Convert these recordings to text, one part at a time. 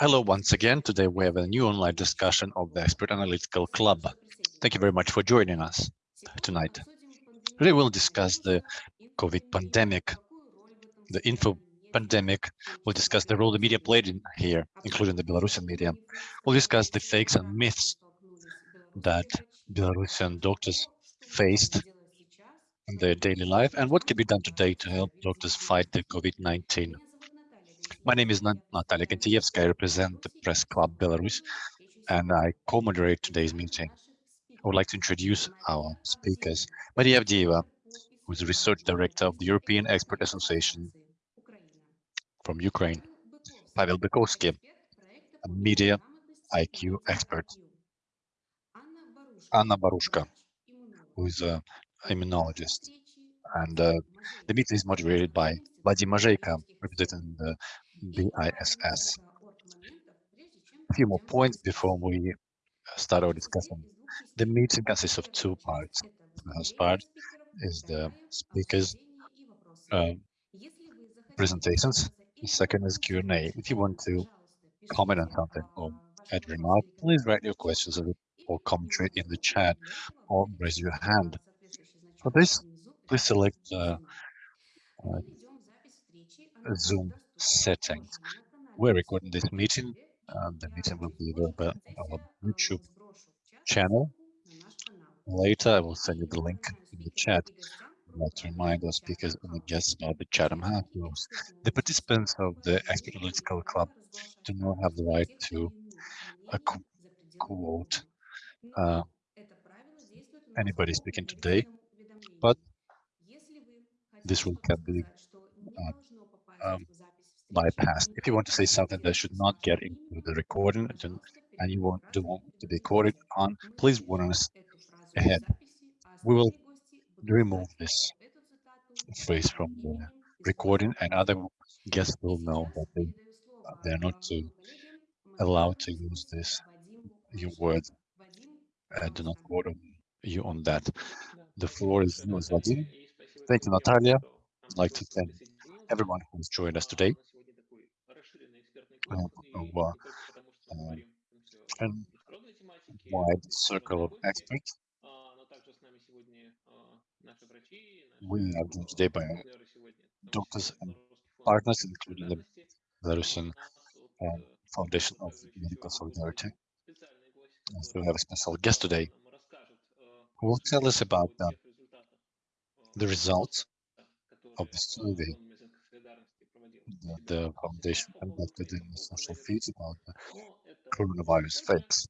Hello once again. Today we have a new online discussion of the Expert Analytical Club. Thank you very much for joining us tonight. Today we'll discuss the COVID pandemic, the info pandemic. We'll discuss the role the media played in here, including the Belarusian media. We'll discuss the fakes and myths that Belarusian doctors faced in their daily life and what can be done today to help doctors fight the COVID-19. My name is Natalia Kantievska. I represent the Press Club Belarus, and I co-moderate today's meeting. I would like to introduce our speakers. Maria Avdeeva, who is the Research Director of the European Expert Association from Ukraine. Pavel Bykovsky, a media IQ expert. Anna Barushka, who is an immunologist. And uh, the meeting is moderated by Vadim Mazheiko, representing the BISS. A few more points before we start our discussion. The meeting consists of two parts. The first part is the speakers' uh, presentations. The second is Q&A. If you want to comment on something or add remark, please write your questions or commentary in the chat or raise your hand. For this, please select the uh, Zoom settings. We're recording this meeting. Um, the meeting will be available on our YouTube channel. Later, I will send you the link in the chat. I'd like to remind our speakers and the guests about the chatham house rules. The participants of the Expert Analytical Club do not have the right to uh, quote uh, anybody speaking today, but this will can be uh, um, bypassed. If you want to say something that should not get into the recording and you want to want to be recorded on, please warn us ahead. We will remove this phrase from the recording and other guests will know that they they are not to allowed to use this your words. I do not quote you on that. The floor is yours, Vadim. Thank you, Natalia. I'd like to thank everyone who's joined us today. Uh, uh, and wide circle of experts. We are joined today by doctors and partners, including the Belarusian uh, Foundation of Medical Solidarity. We have a special guest today who will tell us about the, the results of the survey the foundation conducted in the social feeds about the coronavirus fakes.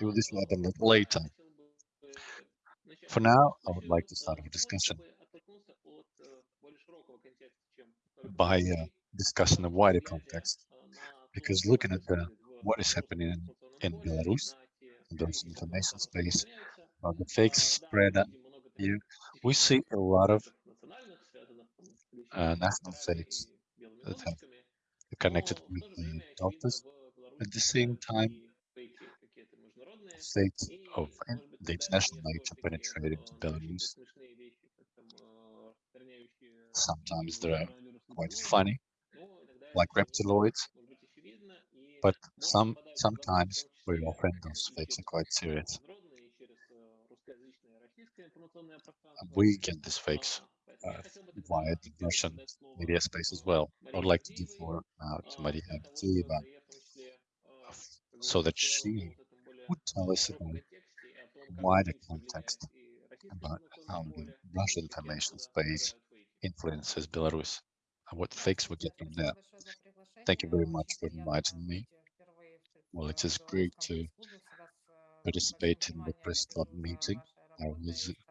This will happen later. For now, I would like to start our discussion by uh, discussing the wider context, because looking at the what is happening in, in Belarus, in those information space, about the fake spread here, we see a lot of uh, national states that have connected with the doctors. At the same time, states of the international nature penetrating to Belarus. Sometimes they're quite funny, like reptiloids, but some sometimes, very often, those fakes are quite serious. We get these fakes uh, via the Russian media space as well. I would like to give floor now to Maria Avdeeva so that she would tell us about wider context about how the Russian information space influences Belarus and what fakes we get from there. Thank you very much for inviting me. Well, it is great to participate in the press club meeting. I will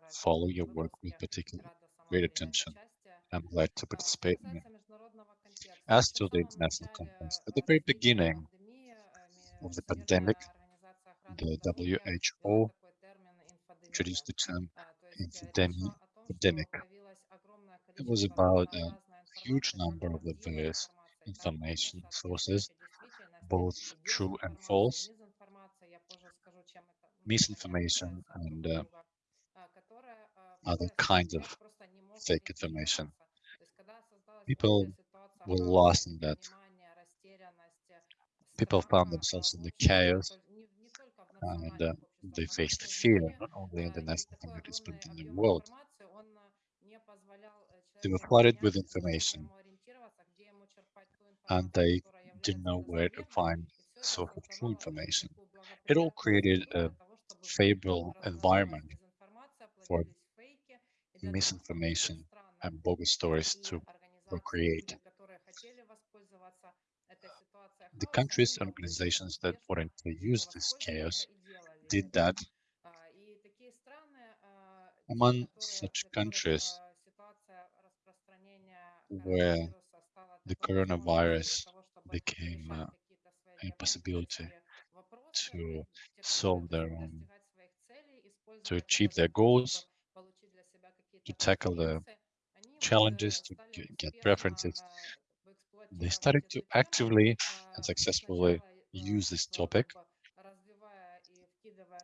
follow your work with particular great attention. I'm glad to participate in it. As to the international conference, at the very beginning of the pandemic, the WHO introduced the term infodemic. It was about a huge number of the various information sources, both true and false, misinformation and uh, other kinds of fake information. People were lost in that people found themselves in the chaos and uh, they faced fear, not only in the national communities, but in the world. They were flooded with information and they didn't know where to find source of true information. It all created a favorable environment for misinformation and bogus stories to procreate. The countries and organizations that wanted to use this chaos did that. Among such countries where the coronavirus became uh, a possibility to solve their own, to achieve their goals, to tackle the challenges, to get preferences. They started to actively and successfully use this topic.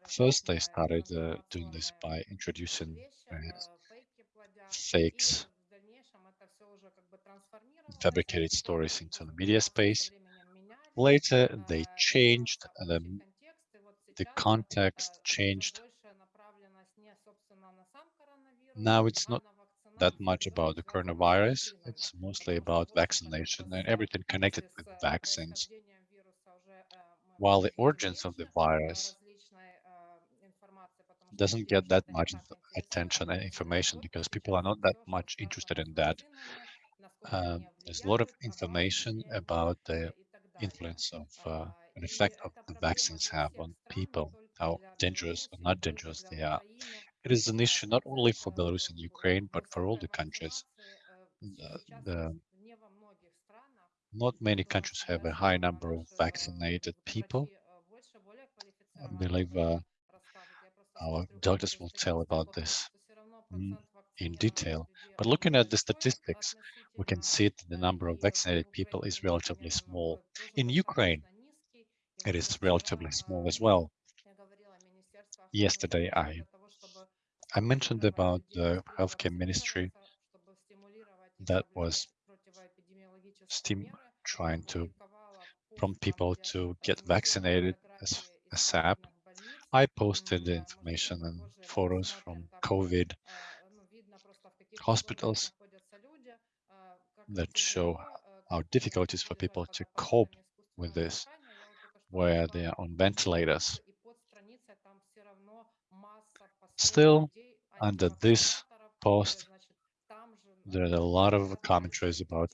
First, they started uh, doing this by introducing uh, fakes, fabricated stories into the media space. Later, they changed the, the context, changed. Now it's not that much about the coronavirus. It's mostly about vaccination and everything connected with vaccines. While the origins of the virus doesn't get that much attention and information because people are not that much interested in that. Um, there's a lot of information about the influence of uh, an effect of the vaccines have on people, how dangerous or not dangerous they are. It is an issue not only for Belarus and Ukraine, but for all the countries. The, the, not many countries have a high number of vaccinated people. I believe uh, our doctors will tell about this in detail. But looking at the statistics, we can see that the number of vaccinated people is relatively small. In Ukraine, it is relatively small as well. Yesterday, I I mentioned about the healthcare ministry that was steam trying to prompt people to get vaccinated as a SAP. I posted the information and photos from COVID hospitals that show how difficult it is for people to cope with this, where they are on ventilators. Still, under this post, there are a lot of commentaries about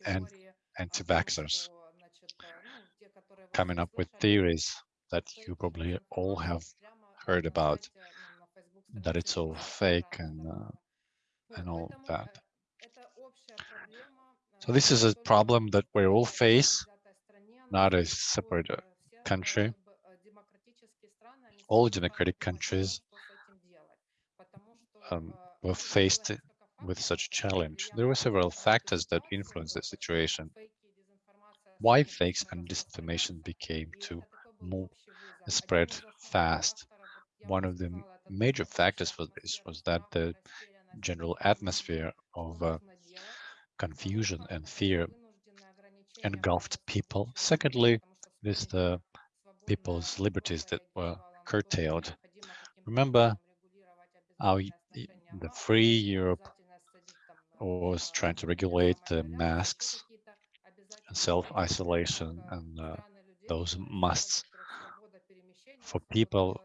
anti-vaxxers coming up with theories that you probably all have heard about, that it's all fake and uh, and all that. So this is a problem that we all face, not a separate country. All democratic countries um, were faced with such a challenge. There were several factors that influenced the situation. Why fakes and disinformation became to move, spread fast. One of the major factors for this was that the general atmosphere of uh, confusion and fear engulfed people. Secondly, it is the people's liberties that were curtailed. Remember how the free Europe was trying to regulate the masks self-isolation and uh, those musts for people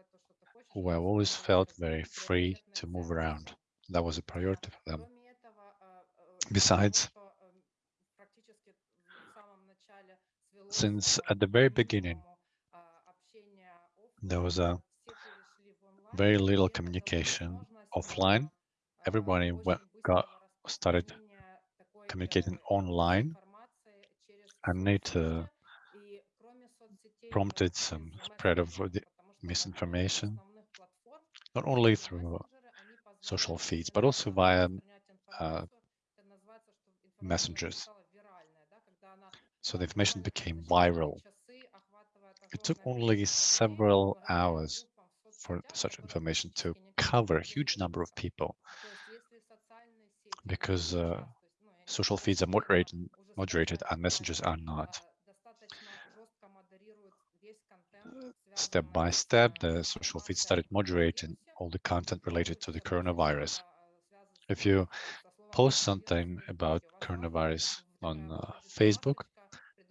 who have always felt very free to move around. That was a priority for them. Besides, since at the very beginning, there was a very little communication offline. Everybody got started communicating online, and it uh, prompted some spread of misinformation, not only through social feeds, but also via uh, messengers. So the information became viral. It took only several hours for such information to cover a huge number of people because uh, social feeds are moderated, moderated and messengers are not. step by step, the social feed started moderating all the content related to the coronavirus. If you post something about coronavirus on uh, Facebook,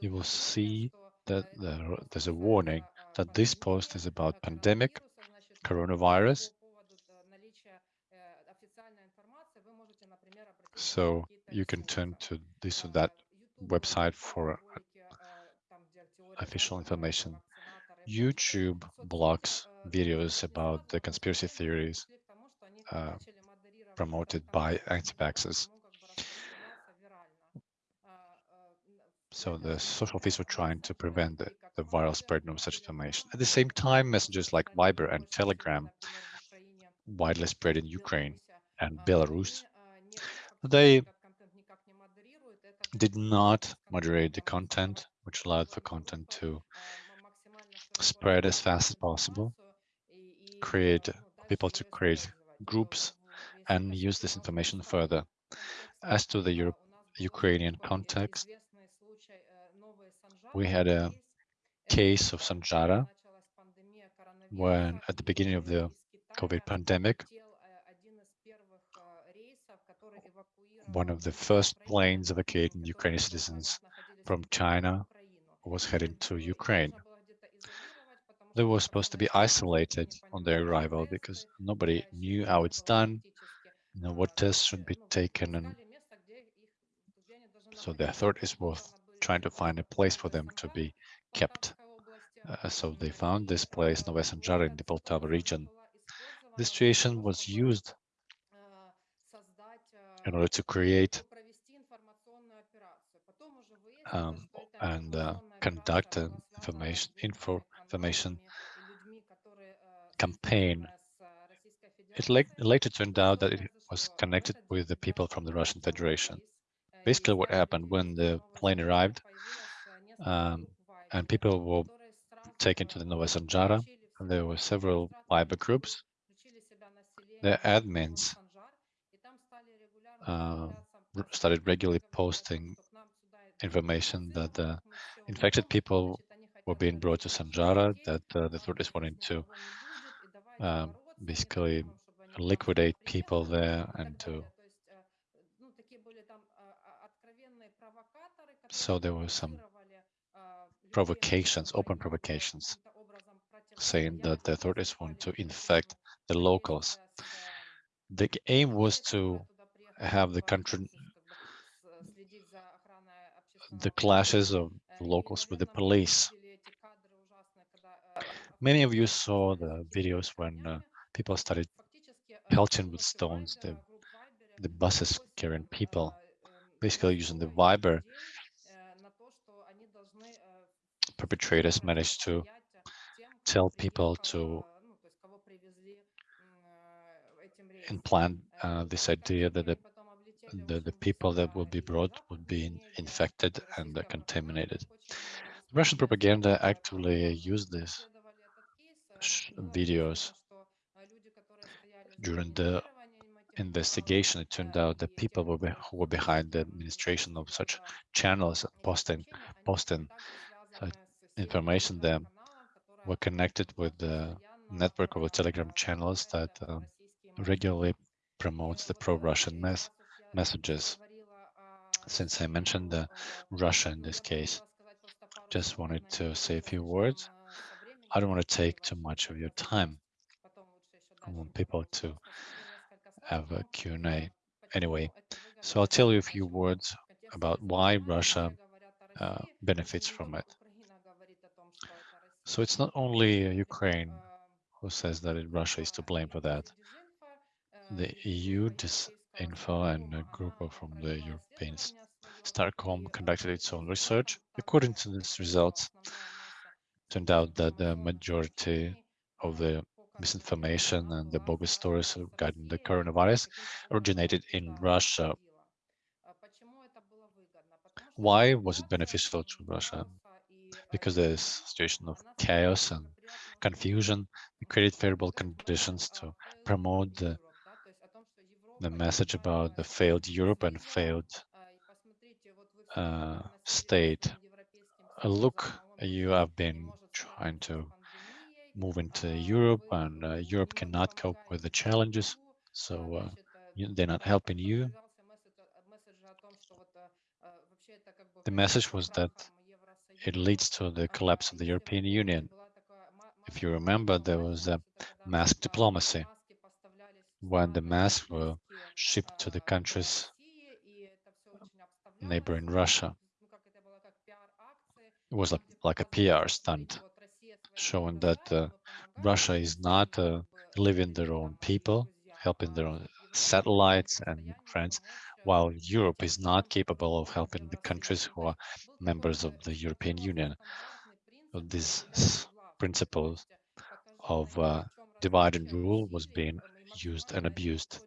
you will see that there, there's a warning that this post is about pandemic, coronavirus. So you can turn to this or that website for official information. YouTube blocks videos about the conspiracy theories uh, promoted by anti-vaxxers. So the social feeds were trying to prevent the, the viral spread of such information. At the same time, messages like Viber and Telegram, widely spread in Ukraine and Belarus, they did not moderate the content, which allowed for content to spread as fast as possible, create people to create groups and use this information further. As to the Europe, Ukrainian context, we had a case of Sanjara when at the beginning of the COVID pandemic, one of the first planes evacuating Ukrainian citizens from China was heading to Ukraine. They were supposed to be isolated on their arrival because nobody knew how it's done, you know, what tests should be taken. And so the authorities were trying to find a place for them to be kept. Uh, so they found this place, Novaya Sanjara, in the Poltava region. The situation was used in order to create um, and uh, conduct an information info information campaign. It later turned out that it was connected with the people from the Russian Federation. Basically, what happened when the plane arrived um, and people were taken to the Novaya Sanjara, and there were several Viber groups. The admins uh, started regularly posting information that the infected people were being brought to Sanjara, that uh, the authorities wanted to um, basically liquidate people there and to so there were some provocations, open provocations, saying that the authorities want to infect the locals. The aim was to have the country, the clashes of locals with the police. Many of you saw the videos when uh, people started pelting with stones the, the buses carrying people, basically using the Viber. Perpetrators managed to tell people to implant uh, this idea that the, the, the people that will be brought would be infected and uh, contaminated. Russian propaganda actively used these videos during the investigation. It turned out that people were who were behind the administration of such channels, posting posting information there, were connected with the network of Telegram channels that um, regularly promotes the pro-Russian mes messages. Since I mentioned the Russia in this case, just wanted to say a few words. I don't want to take too much of your time. I want people to have a Q&A anyway. So I'll tell you a few words about why Russia uh, benefits from it. So it's not only uh, Ukraine who says that Russia is to blame for that the EU Disinfo and a group from the European StratCom conducted its own research. According to these results, turned out that the majority of the misinformation and the bogus stories regarding the coronavirus originated in Russia. Why was it beneficial to Russia? Because the situation of chaos and confusion we created favorable conditions to promote the the message about the failed Europe and failed uh, state. Uh, look, you have been trying to move into Europe and uh, Europe cannot cope with the challenges. So uh, they're not helping you. The message was that it leads to the collapse of the European Union. If you remember, there was a mask diplomacy when the masks were shipped to the countries neighboring Russia. It was like a PR stunt, showing that uh, Russia is not uh, living their own people, helping their own satellites and friends, while Europe is not capable of helping the countries who are members of the European Union. So this principle of uh, divide and rule was being used and abused.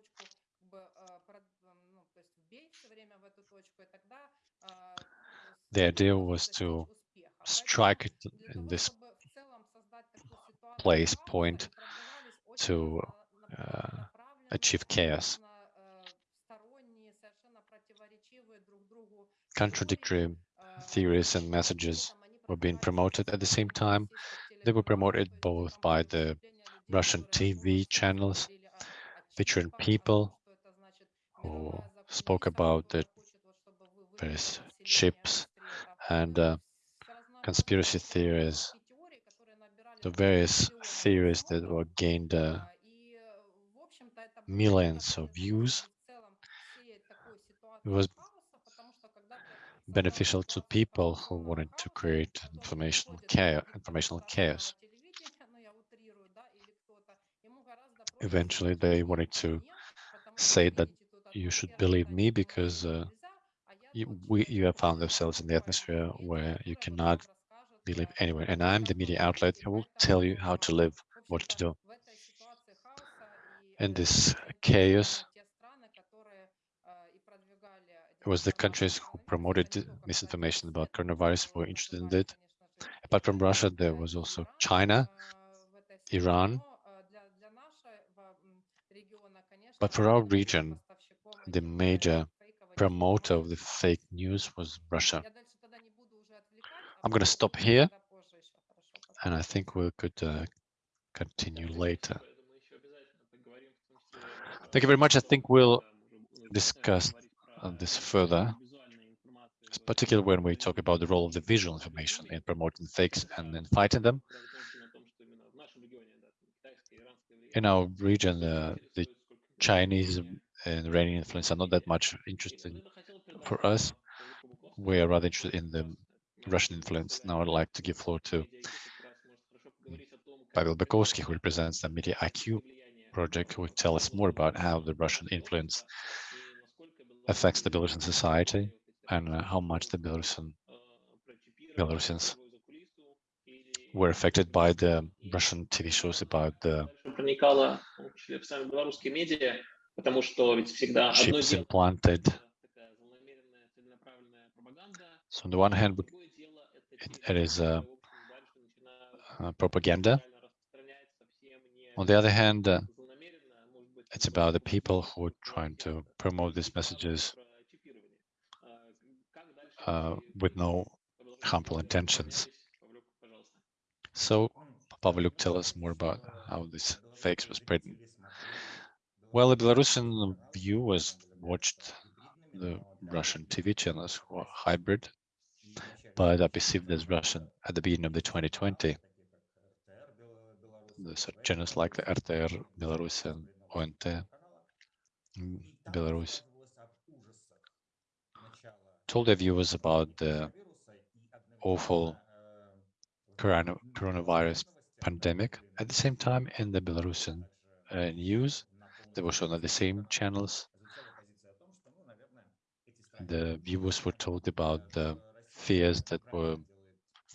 The idea was to strike in this place point to uh, achieve chaos. Contradictory theories and messages were being promoted at the same time. They were promoted both by the Russian TV channels featuring people who spoke about the various chips and uh, conspiracy theories, the various theories that were gained uh, millions of views. It was beneficial to people who wanted to create informational chaos. Informational chaos. Eventually, they wanted to say that you should believe me because uh, you, we, you have found themselves in the atmosphere where you cannot believe anywhere. And I'm the media outlet who will tell you how to live, what to do. In this chaos, it was the countries who promoted misinformation about coronavirus were interested in it. Apart from Russia, there was also China, Iran. But for our region, the major promoter of the fake news was Russia. I'm going to stop here, and I think we could uh, continue later. Thank you very much. I think we'll discuss this further, particularly when we talk about the role of the visual information in promoting fakes and in fighting them. In our region, uh, the Chinese and Iranian influence are not that much interesting for us. We are rather interested in the Russian influence. Now I'd like to give floor to Pavel Bykovsky, who represents the Media IQ project, who will tell us more about how the Russian influence affects the Belarusian society and uh, how much the Belarusian Belarusians were affected by the Russian TV shows about the chips implanted. So on the one hand, it, it is a, a propaganda. On the other hand, uh, it's about the people who are trying to promote these messages uh, with no harmful intentions. So, Pavlyuk, tell us more about how this fakes was spread. Well, the Belarusian viewers watched the Russian TV channels who are hybrid, but are perceived as Russian at the beginning of the 2020. The channels like the RTR Belarus ONT Belarus told their viewers about the awful coronavirus pandemic. At the same time, in the Belarusian uh, news, they were shown on the same channels. The viewers were told about the fears that were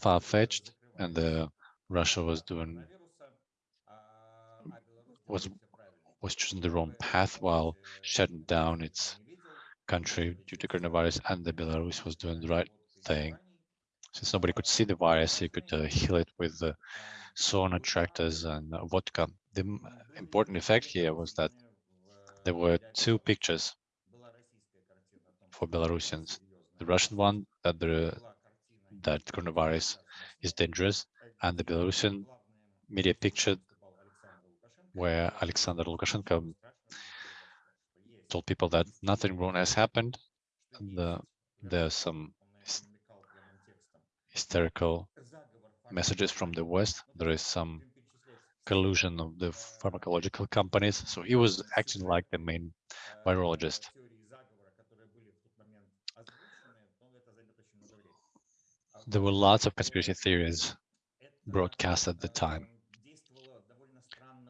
far-fetched and the Russia was doing was was choosing the wrong path while shutting down its country due to coronavirus and the Belarus was doing the right thing. Since nobody could see the virus, you could uh, heal it with the sauna tractors and uh, vodka. The important effect here was that there were two pictures for Belarusians. The Russian one that the that coronavirus is dangerous, and the Belarusian media picture where Alexander Lukashenko told people that nothing wrong has happened. The, there's some hysterical messages from the West. There is some collusion of the pharmacological companies. So he was acting like the main virologist. There were lots of conspiracy theories broadcast at the time.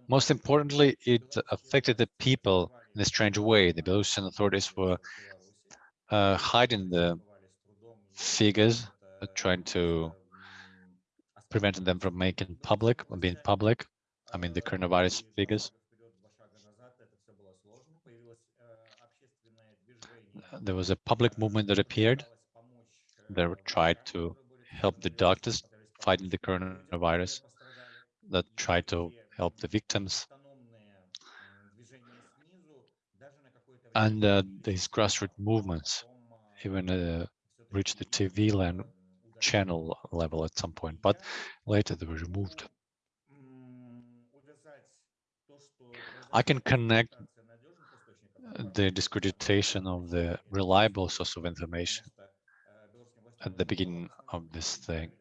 Most importantly, it affected the people in a strange way. The Belarusian authorities were uh, hiding the figures, uh, trying to prevent them from making public, being public. I mean, the coronavirus figures. There was a public movement that appeared. They tried to help the doctors fighting the coronavirus, that tried to help the victims. And uh, these grassroots movements even uh, reached the TV land channel level at some point, but later they were removed. I can connect the discreditation of the reliable source of information at the beginning of this thing,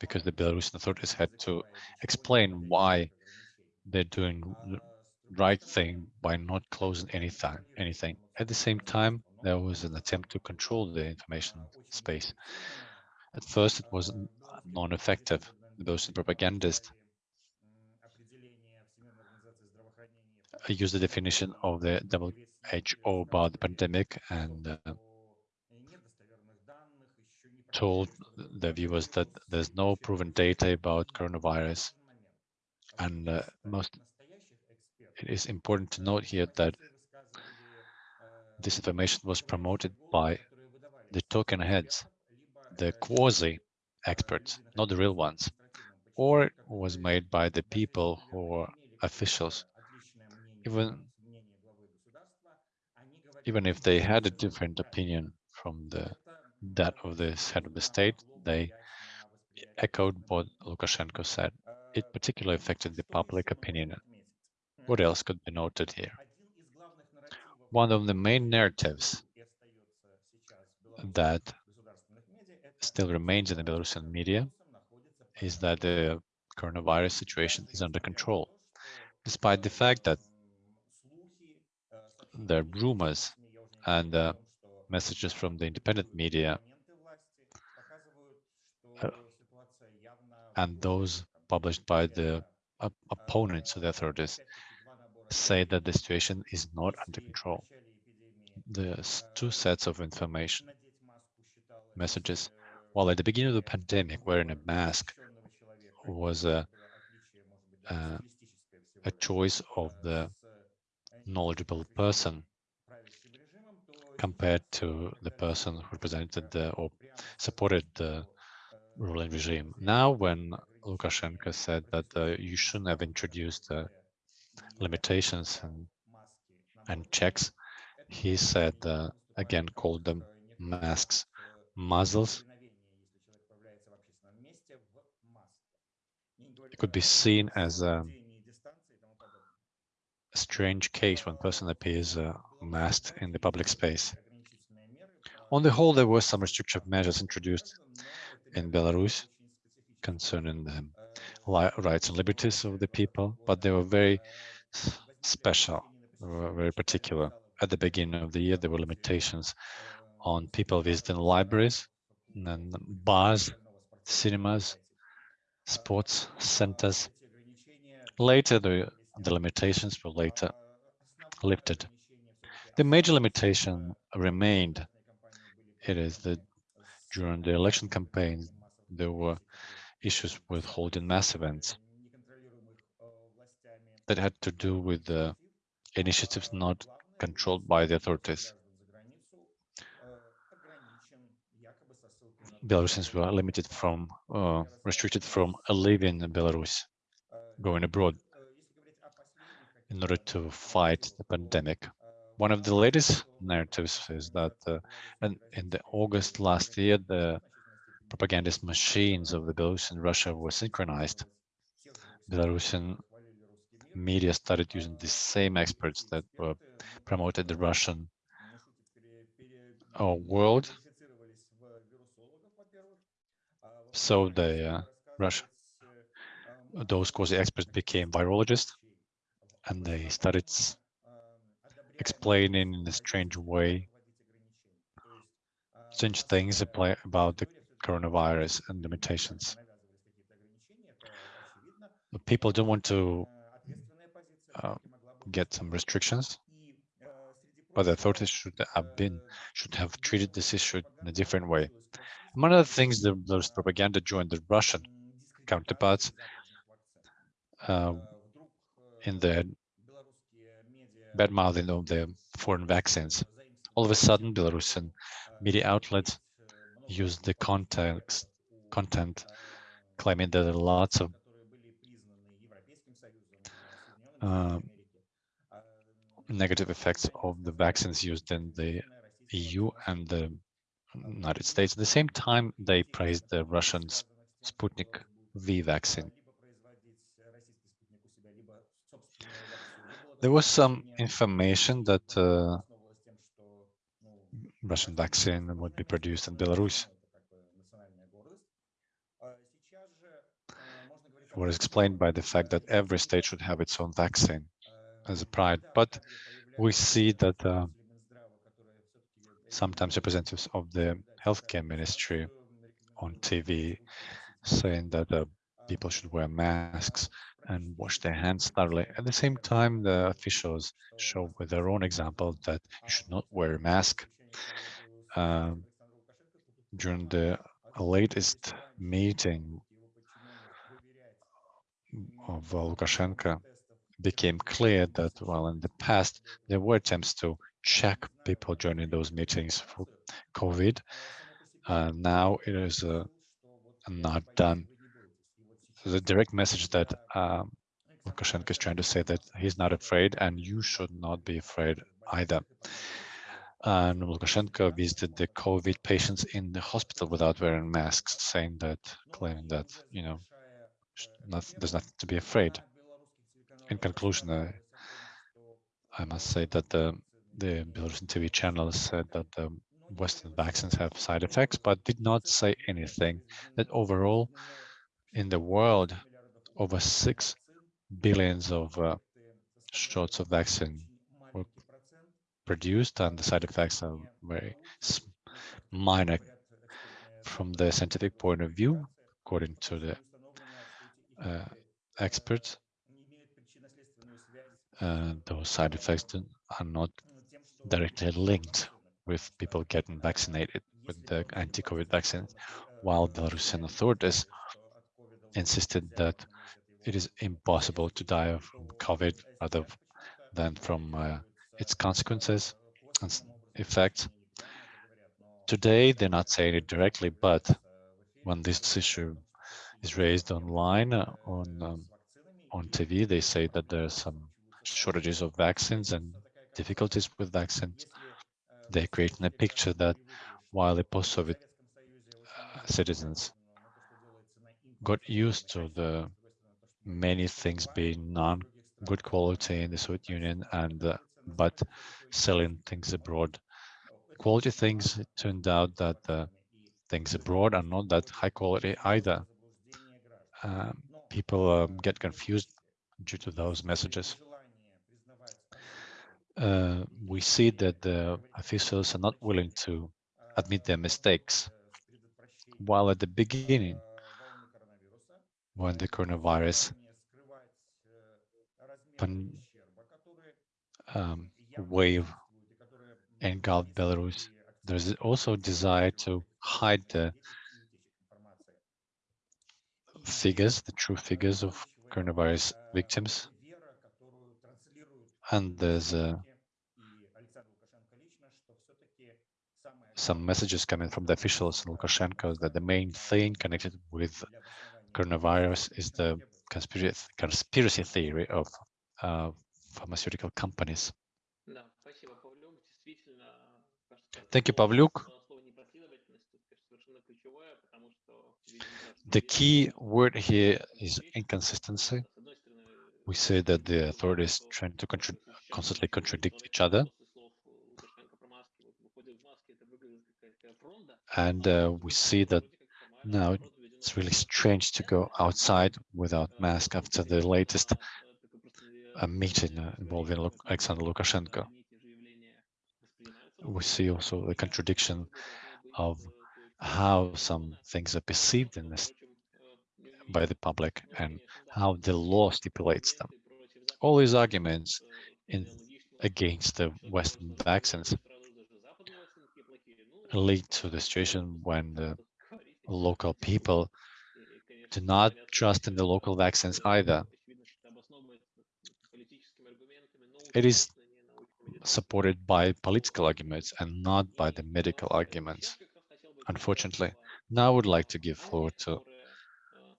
because the Belarusian authorities had to explain why they're doing the right thing by not closing anything. Anything. At the same time, there was an attempt to control the information space. At first, it was non-effective. Those propagandists used the definition of the WHO about the pandemic and uh, told the viewers that there's no proven data about coronavirus and uh, most, it is important to note here that this information was promoted by the token heads, the quasi experts, not the real ones, or was made by the people who are officials. Even, even if they had a different opinion from the that of the head of the state, they echoed what Lukashenko said it particularly affected the public opinion. What else could be noted here? One of the main narratives that still remains in the Belarusian media is that the coronavirus situation is under control, despite the fact that the rumors and uh, messages from the independent media uh, and those published by the opponents of the authorities say that the situation is not under control. There's two sets of information messages. While at the beginning of the pandemic, wearing a mask was a, uh, a, a choice of the knowledgeable person compared to the person who presented the, or supported the ruling regime. Now, when Lukashenko said that uh, you shouldn't have introduced uh, limitations and, and checks. He said, uh, again, called them masks, muzzles. It could be seen as a, a strange case when person appears uh, masked in the public space. On the whole, there were some restrictive measures introduced in Belarus concerning the rights and liberties of the people, but they were very special, very particular. At the beginning of the year, there were limitations on people visiting libraries and bars, cinemas, sports centers. Later, the, the limitations were later lifted. The major limitation remained. It is that during the election campaign, there were issues with holding mass events that had to do with the initiatives not controlled by the authorities. Belarusians were limited from, uh, restricted from leaving in Belarus, going abroad in order to fight the pandemic. One of the latest narratives is that uh, in, in the August last year, the propagandist machines of the Belarus and Russia were synchronized. Belarusian media started using the same experts that were promoted the Russian uh, world. So the uh, Russia, those quasi experts became virologists, and they started explaining in a strange way strange things about the coronavirus and limitations. People don't want to uh, get some restrictions, but the authorities should have been should have treated this issue in a different way. One of the things that those propaganda joined the Russian counterparts uh, in the bad mouthing of the foreign vaccines. All of a sudden, Belarusian media outlets used the context content claiming that there are lots of uh, negative effects of the vaccines used in the EU and the United States. At the same time, they praised the Russian Sputnik V vaccine. There was some information that uh, Russian vaccine would be produced in Belarus. It was explained by the fact that every state should have its own vaccine as a pride. But we see that uh, sometimes representatives of the healthcare ministry on TV saying that uh, people should wear masks and wash their hands thoroughly. At the same time, the officials show with their own example that you should not wear a mask. Uh, during the latest meeting of Lukashenko, became clear that, well, in the past, there were attempts to check people joining those meetings for COVID. Uh, now it is uh, not done. The direct message that um, Lukashenko is trying to say that he's not afraid and you should not be afraid either. And Lukashenko visited the COVID patients in the hospital without wearing masks, saying that, claiming that, you know, not, there's nothing to be afraid in conclusion, I, I must say that the, the Belarusian TV channel said that the Western vaccines have side effects, but did not say anything that overall in the world, over six billions of uh, shots of vaccine were produced and the side effects are very minor from the scientific point of view, according to the uh, experts. Uh, those side effects are not directly linked with people getting vaccinated with the anti-COVID vaccines, while Belarusian authorities insisted that it is impossible to die from COVID rather than from uh, its consequences and effects. Today, they're not saying it directly, but when this issue is raised online uh, on um, on TV, they say that there are some shortages of vaccines and difficulties with vaccines. They're creating a picture that while the post-Soviet uh, citizens got used to the many things being non-good quality in the Soviet Union and uh, but selling things abroad. Quality things, turned out that the things abroad are not that high quality either. Um, people um, get confused due to those messages uh, we see that the officials are not willing to admit their mistakes. While at the beginning, when the coronavirus um, wave engulfed Belarus, there's also a desire to hide the figures, the true figures of coronavirus victims. And there's uh, some messages coming from the officials in Lukashenko that the main thing connected with coronavirus is the conspiracy, conspiracy theory of uh, pharmaceutical companies. Thank you, Pavlyuk. The key word here is inconsistency we see that the authorities trying to contra constantly contradict each other. And uh, we see that now it's really strange to go outside without mask after the latest uh, meeting uh, involving Alexander Lukashenko. We see also the contradiction of how some things are perceived in this by the public and how the law stipulates them. All these arguments in, against the Western vaccines lead to the situation when the local people do not trust in the local vaccines either. It is supported by political arguments and not by the medical arguments, unfortunately. Now I would like to give floor to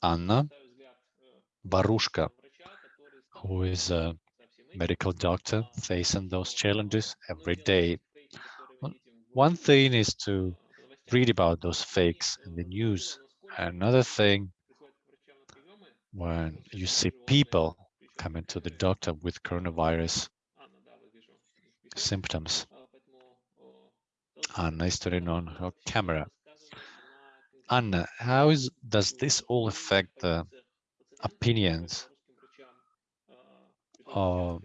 Anna Barushka, who is a medical doctor facing those challenges every day. One thing is to read about those fakes in the news. Another thing, when you see people coming to the doctor with coronavirus symptoms. Anna is turning on her camera. Anna, how is, does this all affect the opinions of,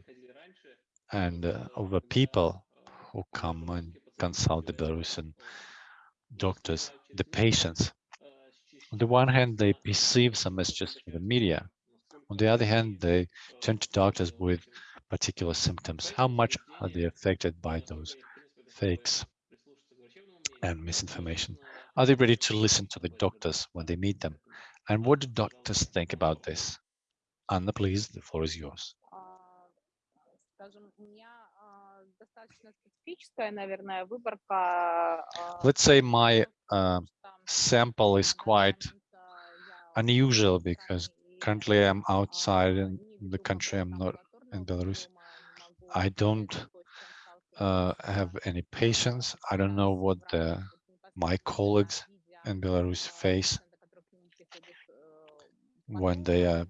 and uh, of the people who come and consult the Belarusian doctors, the patients? On the one hand, they perceive some messages from the media. On the other hand, they turn to doctors with particular symptoms. How much are they affected by those fakes and misinformation? Are they ready to listen to the doctors when they meet them? And what do doctors think about this? Anna, please, the floor is yours. Uh, Let's say my uh, sample is quite unusual because currently I'm outside in the country. I'm not in Belarus. I don't uh, have any patients. I don't know what the my colleagues in Belarus face when they uh,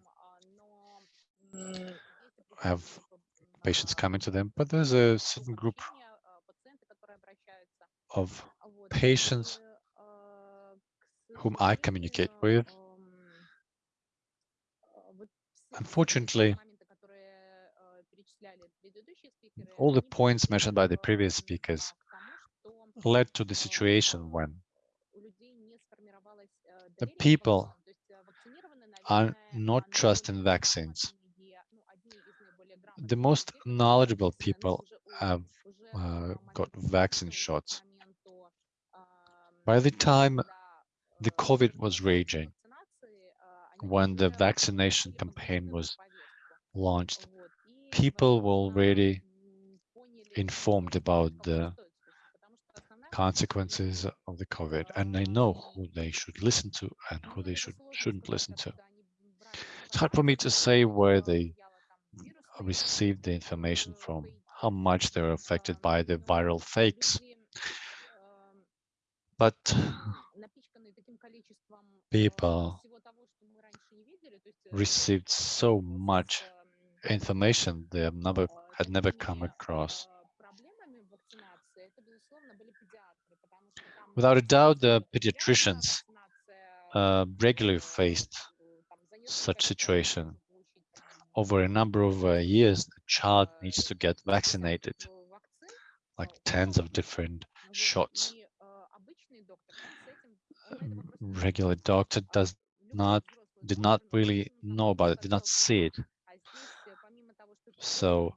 have patients coming to them, but there's a certain group of patients whom I communicate with. Unfortunately, all the points mentioned by the previous speakers led to the situation when the people are not trusting vaccines. The most knowledgeable people have uh, got vaccine shots. By the time the COVID was raging, when the vaccination campaign was launched, people were already informed about the consequences of the COVID, and they know who they should listen to and who they should, shouldn't listen to. It's hard for me to say where they received the information from, how much they're affected by the viral fakes. But people received so much information they have never had never come across. Without a doubt, the pediatricians uh, regularly faced such situation. Over a number of uh, years, the child needs to get vaccinated, like tens of different shots. Regular doctor does not did not really know about it, did not see it. So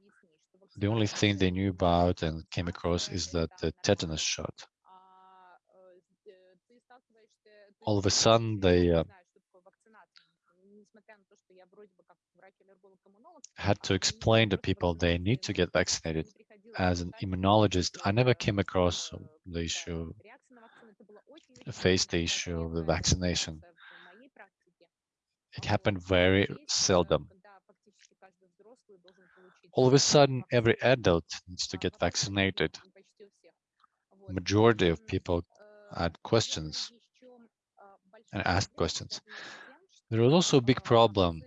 the only thing they knew about and came across is that the tetanus shot. All of a sudden, they uh, had to explain to people they need to get vaccinated. As an immunologist, I never came across the issue, faced the issue of the vaccination. It happened very seldom. All of a sudden, every adult needs to get vaccinated. Majority of people had questions and asked questions. There was also a big problem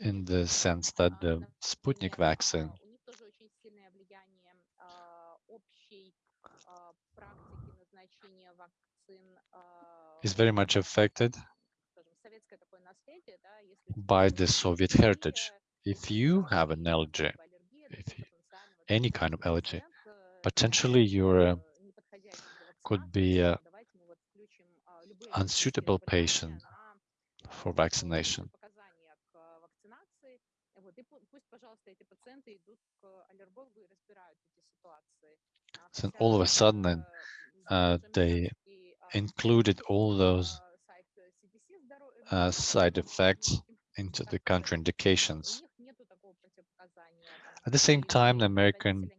in the sense that the Sputnik vaccine is very much affected by the Soviet heritage. If you have an allergy, if you, any kind of allergy, potentially you could be a unsuitable patient for vaccination. So all of a sudden, uh, they included all those uh, side effects into the contraindications. At the same time, the American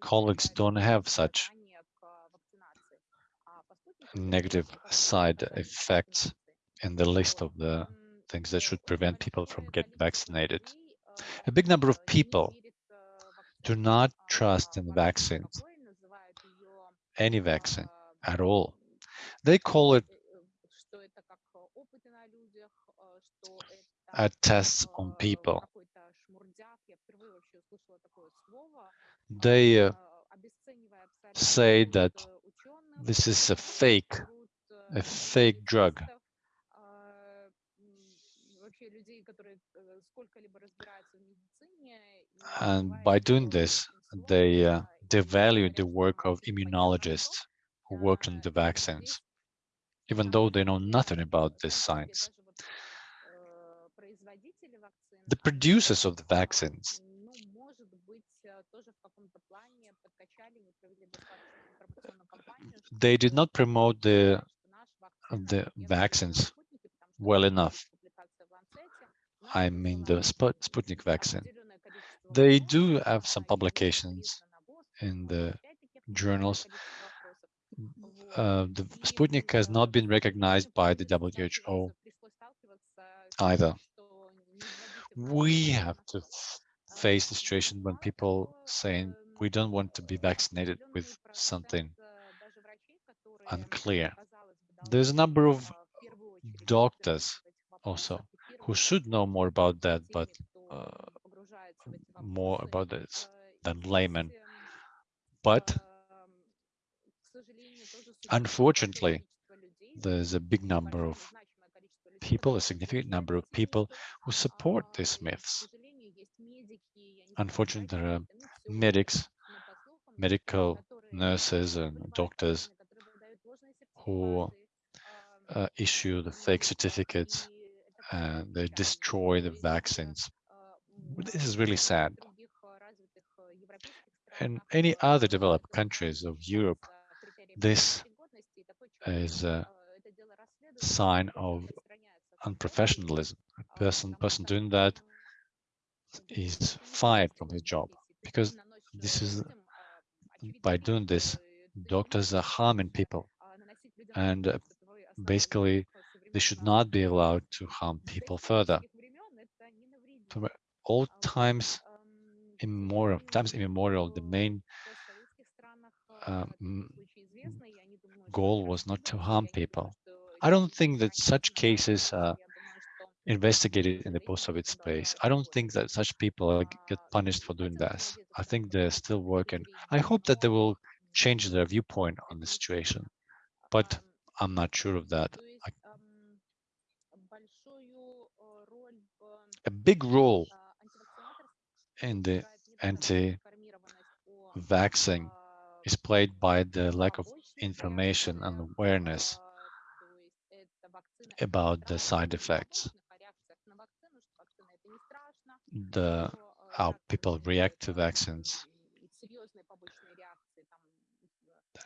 colleagues don't have such negative side effects in the list of the things that should prevent people from getting vaccinated. A big number of people do not trust in vaccines, any vaccine at all. They call it a test on people. They uh, say that this is a fake, a fake drug. And by doing this, they uh, devalue the work of immunologists who worked on the vaccines, even though they know nothing about this science. The producers of the vaccines they did not promote the the vaccines well enough. I mean the Sputnik vaccine. They do have some publications in the journals. Uh, the Sputnik has not been recognized by the WHO either. We have to face the situation when people saying we don't want to be vaccinated with something unclear. There's a number of doctors also who should know more about that, but uh, more about this than laymen. But unfortunately, there's a big number of people, a significant number of people who support these myths. Unfortunately, there are medics, medical nurses and doctors who uh, issue the fake certificates and they destroy the vaccines. This is really sad. In any other developed countries of Europe, this is a sign of unprofessionalism. A person, person doing that is fired from his job because this is by doing this, doctors are harming people and uh, basically they should not be allowed to harm people further. All times immemorial, times immemorial, the main um, goal was not to harm people. I don't think that such cases are investigated in the post-Soviet space. I don't think that such people get punished for doing this. I think they're still working. I hope that they will change their viewpoint on the situation but I'm not sure of that. I, a big role in the anti-vaccine is played by the lack of information and awareness about the side effects, the how people react to vaccines,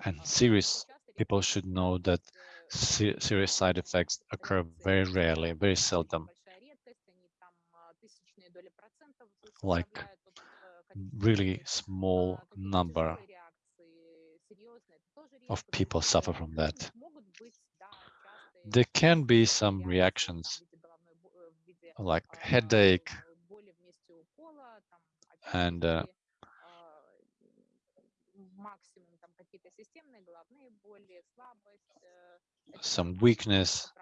and serious people should know that serious side effects occur very rarely, very seldom. Like really small number of people suffer from that. There can be some reactions like headache and uh, some weakness,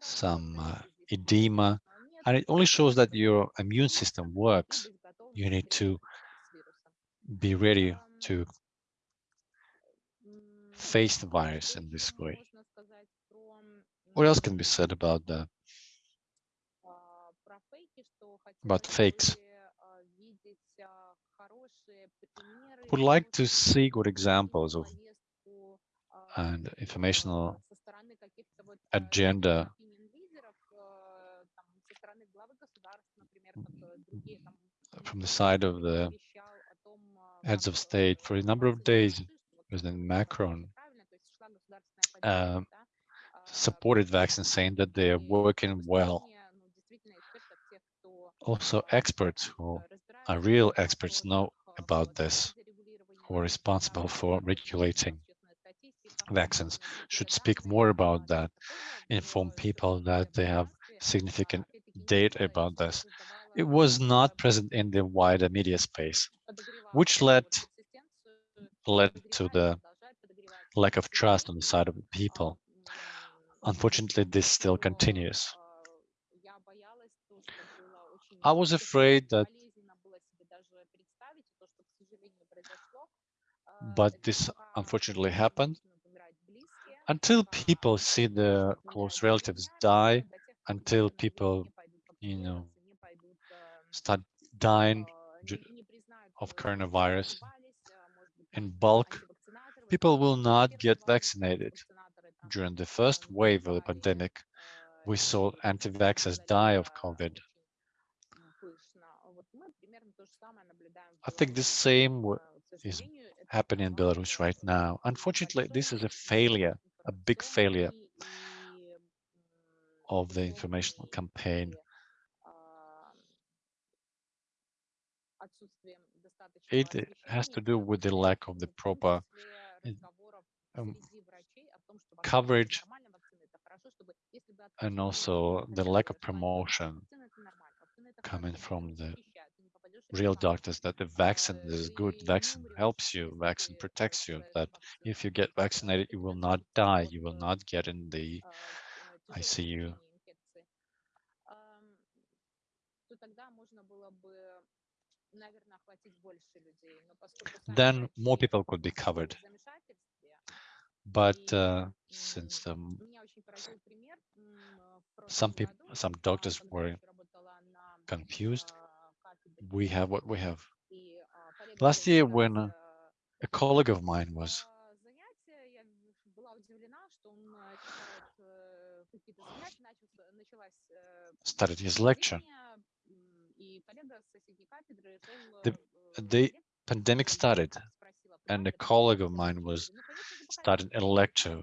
some uh, edema. And it only shows that your immune system works. You need to be ready to face the virus in this way. What else can be said about that? About fakes. Would like to see good examples of and informational agenda from the side of the heads of state for a number of days. President Macron uh, supported vaccines, saying that they are working well. Also, experts who are real experts know about this, who are responsible for regulating vaccines, should speak more about that, inform people that they have significant data about this. It was not present in the wider media space, which led led to the lack of trust on the side of the people. Unfortunately, this still continues. I was afraid that but this unfortunately happened. Until people see their close relatives die, until people, you know, start dying of coronavirus in bulk, people will not get vaccinated. During the first wave of the pandemic, we saw anti-vaxxers die of COVID. I think the same is happening in Belarus right now. Unfortunately, this is a failure, a big failure of the informational campaign. It has to do with the lack of the proper um, coverage and also the lack of promotion coming from the real doctors that the vaccine is good, vaccine helps you, vaccine protects you, that if you get vaccinated, you will not die, you will not get in the ICU. Then more people could be covered. But uh, since um, some people, some doctors were confused, we have what we have. Last year, when uh, a colleague of mine was started his lecture, the, the pandemic started, and a colleague of mine was starting a lecture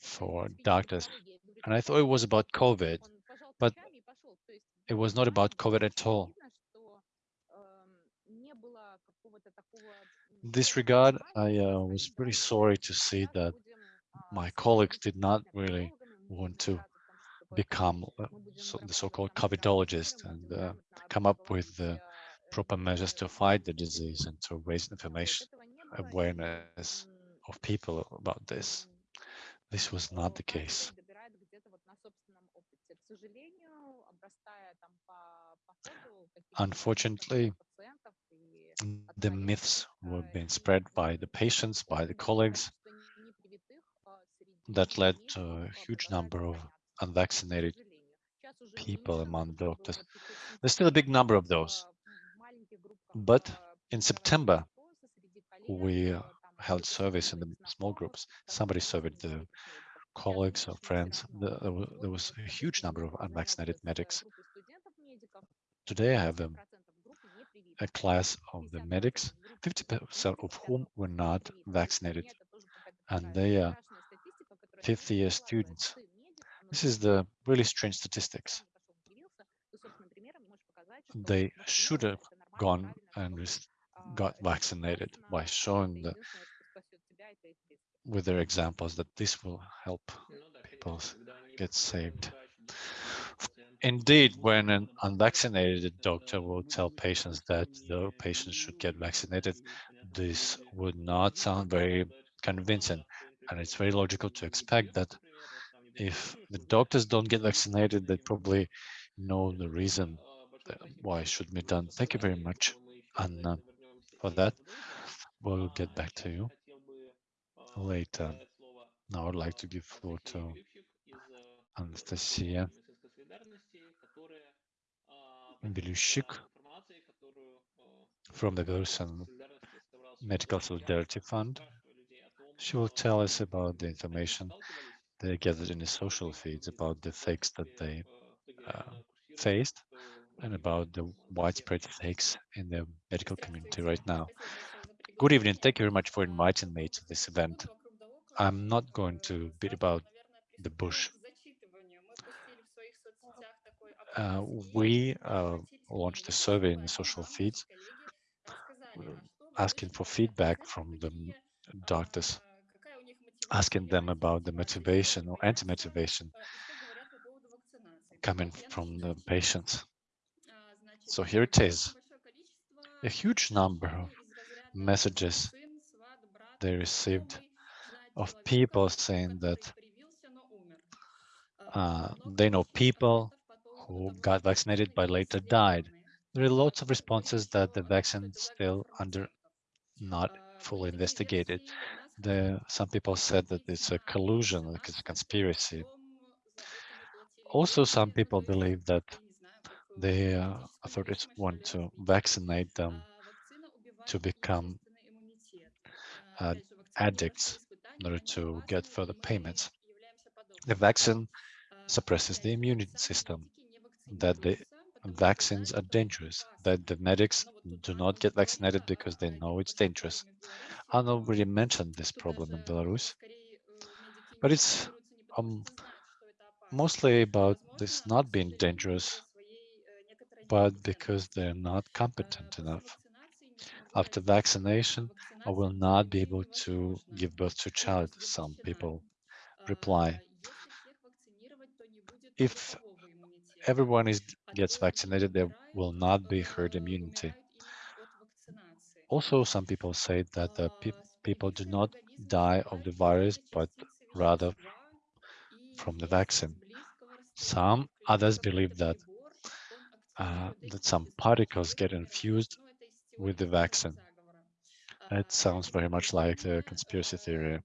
for doctors, and I thought it was about COVID, but it was not about COVID at all. this regard, I uh, was pretty sorry to see that my colleagues did not really want to become uh, so, the so-called COVIDologist and uh, come up with the proper measures to fight the disease and to raise information awareness of people about this. This was not the case. Unfortunately, the myths were being spread by the patients, by the colleagues, that led to a huge number of unvaccinated people among doctors. There's still a big number of those. But in September, we held surveys in the small groups. Somebody surveyed the colleagues or friends. There was a huge number of unvaccinated medics. Today I have a a class of the medics, 50% of whom were not vaccinated, and they are fifth year students. This is the really strange statistics. They should have gone and got vaccinated by showing the, with their examples that this will help people get saved. Indeed, when an unvaccinated doctor will tell patients that the patients should get vaccinated, this would not sound very convincing. And it's very logical to expect that if the doctors don't get vaccinated, they probably know the reason why it should be done. Thank you very much, Anna, for that. We'll get back to you later. Now I'd like to give floor to Anastasia Belющik from the Belarusian Medical Solidarity Fund. She will tell us about the information they gathered in the social feeds about the fakes that they uh, faced and about the widespread fakes in the medical community right now. Good evening. Thank you very much for inviting me to this event. I'm not going to beat about the bush. Uh, we uh, launched a survey in the social feeds asking for feedback from the doctors, asking them about the motivation or anti-motivation coming from the patients. So here it is, a huge number of messages they received of people saying that uh, they know people who got vaccinated but later died. There are lots of responses that the vaccine still under not fully investigated. The, some people said that it's a collusion, like it's a conspiracy. Also, some people believe that the uh, authorities want to vaccinate them to become uh, addicts in order to get further payments. The vaccine suppresses the immune system, that the vaccines are dangerous, that the medics do not get vaccinated because they know it's dangerous. I already mentioned this problem in Belarus, but it's um, mostly about this not being dangerous, but because they're not competent enough. After vaccination, I will not be able to give birth to a child, some people reply. If everyone is gets vaccinated, there will not be herd immunity. Also, some people say that the pe people do not die of the virus, but rather from the vaccine. Some others believe that uh, that some particles get infused with the vaccine. It sounds very much like a conspiracy theory.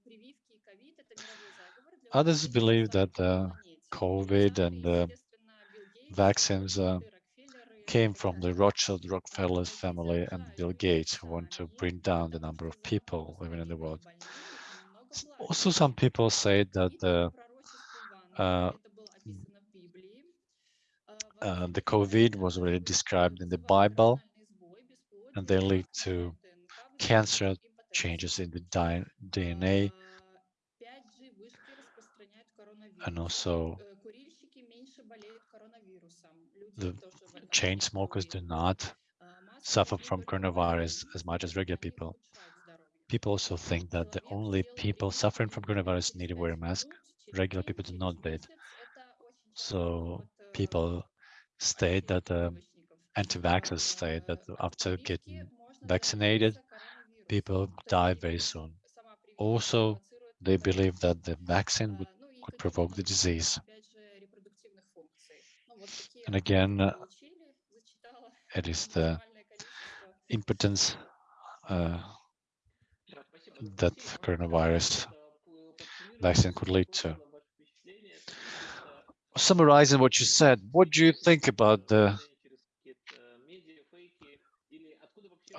Others believe that the COVID and the vaccines uh, came from the Rothschild Rockefeller family and Bill Gates who want to bring down the number of people living in the world. Also, some people say that the uh, uh, the COVID was already described in the Bible and they lead to cancer, changes in the DNA, and also the chain smokers do not suffer from coronavirus as much as regular people. People also think that the only people suffering from coronavirus need to wear a mask. Regular people do not need. So people state that the anti-vaxxers state that after getting vaccinated, people die very soon. Also, they believe that the vaccine would, could provoke the disease. And again, uh, it is the impotence uh, that coronavirus vaccine could lead to. Summarizing what you said, what do you think about the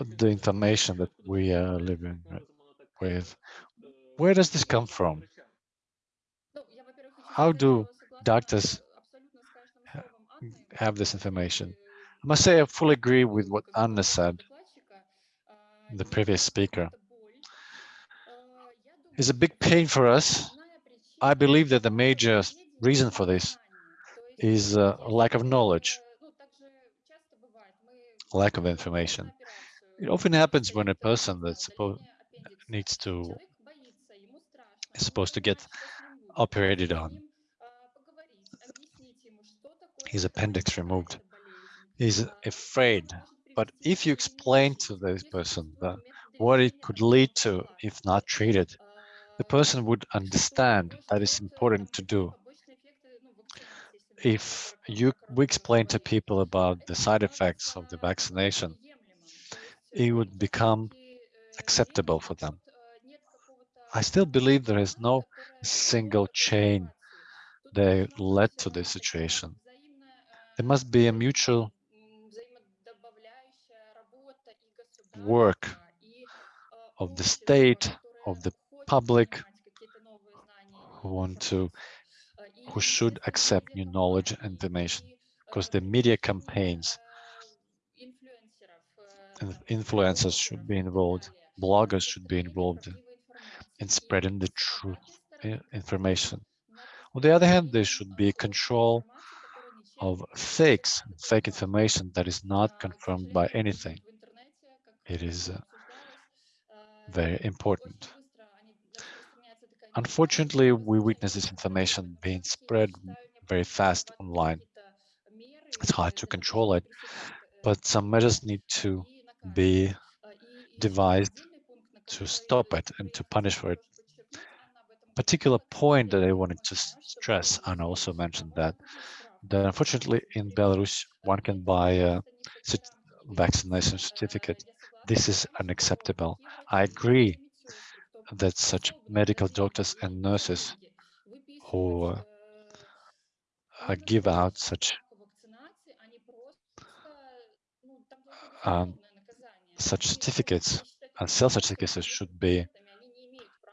the information that we are living with? Where does this come from? How do doctors have this information? I must say I fully agree with what Anna said, the previous speaker. It's a big pain for us. I believe that the major reason for this is a lack of knowledge, lack of information. It often happens when a person that's supposed needs to is supposed to get operated on. His appendix removed. He's afraid. But if you explain to this person that what it could lead to if not treated, the person would understand that it's important to do. If you we explain to people about the side effects of the vaccination, it would become acceptable for them. I still believe there is no single chain that led to this situation. There must be a mutual work of the state, of the public, who want to, who should accept new knowledge and information, because the media campaigns and influencers should be involved, bloggers should be involved in spreading the truth information. On the other hand, there should be control of fakes, fake information that is not confirmed by anything. It is uh, very important. Unfortunately, we witness this information being spread very fast online. It's hard to control it, but some measures need to be devised to stop it and to punish for it. Particular point that I wanted to stress, and also mentioned that, that unfortunately in Belarus, one can buy a vaccination certificate. This is unacceptable. I agree that such medical doctors and nurses who uh, give out such um, such certificates and sell such certificates should be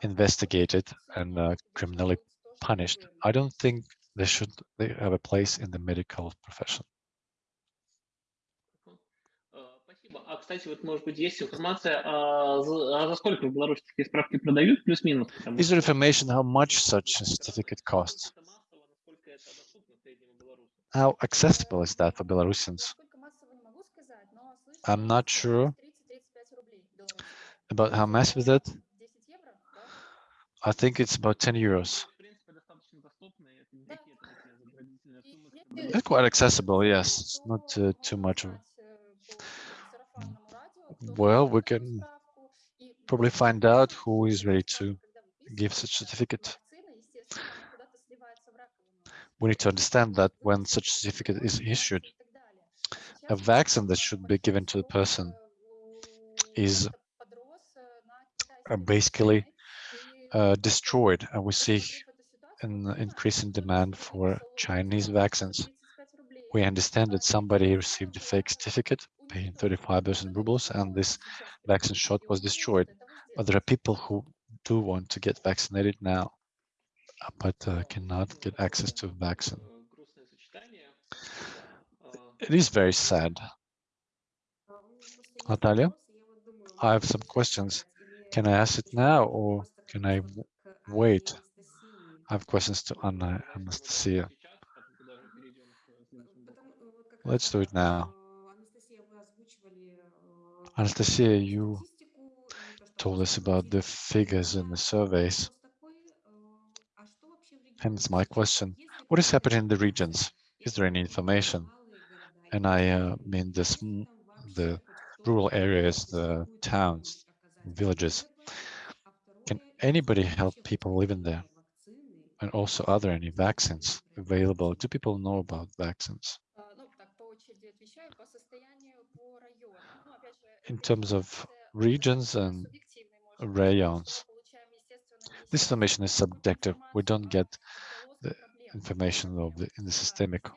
investigated and uh, criminally punished. I don't think they should they have a place in the medical profession. кстати, вот, может быть, есть информация, а за, а за сколько в Беларуси такие справки продают, плюс-минус? Is there information how much such a certificate costs? How accessible is that for Belarusians? I'm not sure about how massive is it. I think it's about 10 euros. It's quite accessible, yes. It's not uh, too much. Well, we can probably find out who is ready to give such certificate. We need to understand that when such certificate is issued, a vaccine that should be given to the person is uh, basically uh, destroyed, and we see an increasing demand for Chinese vaccines. We understand that somebody received a fake certificate, paying 35,000 rubles, and this vaccine shot was destroyed. But there are people who do want to get vaccinated now, uh, but uh, cannot get access to vaccine. It is very sad. Natalia, I have some questions. Can I ask it now or can I wait? I have questions to Anna Anastasia. Let's do it now. Anastasia, you told us about the figures in the surveys. Hence my question, what is happening in the regions? Is there any information? And I uh, mean this, the rural areas, the towns, villages. Can anybody help people living there? And also, are there any vaccines available? Do people know about vaccines? In terms of regions and rayons, this information is subjective. We don't get the information of the, in the systemic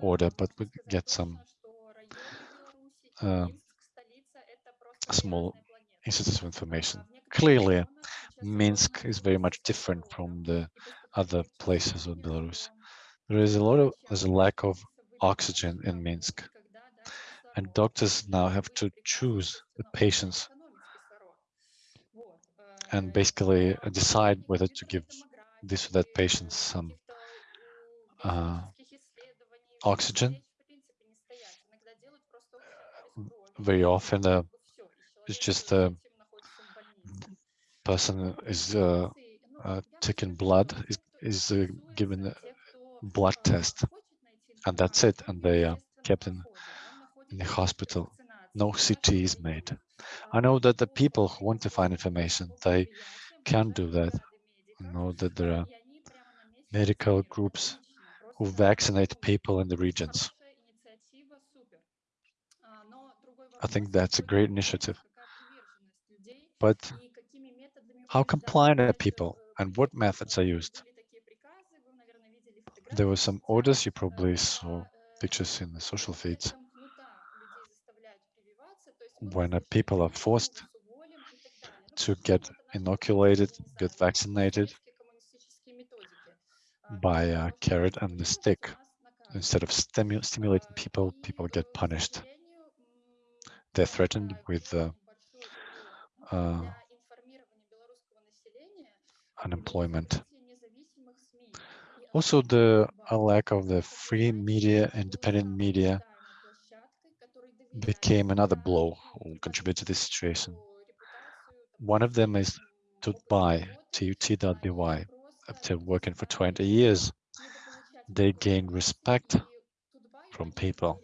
order, but we get some uh, small instances of information. Clearly, Minsk is very much different from the other places of Belarus. There is a lot of there's a lack of oxygen in Minsk, and doctors now have to choose the patients and basically decide whether to give this or that patient some uh, oxygen. Very often, uh, it's just a person is uh, uh, taking blood, is, is uh, given a blood test, and that's it, and they are kept in, in the hospital. No CT is made. I know that the people who want to find information, they can do that. I know that there are medical groups who vaccinate people in the regions. I think that's a great initiative. But how compliant are people and what methods are used? There were some orders, you probably saw pictures in the social feeds, when people are forced to get inoculated, get vaccinated by a carrot and the stick. Instead of stimu stimulating people, people get punished. They're threatened with uh, uh, unemployment. Also, the lack of the free media, independent media, became another blow or contributed to this situation. One of them is Tutbuy, tut.by. After working for 20 years, they gain respect from people.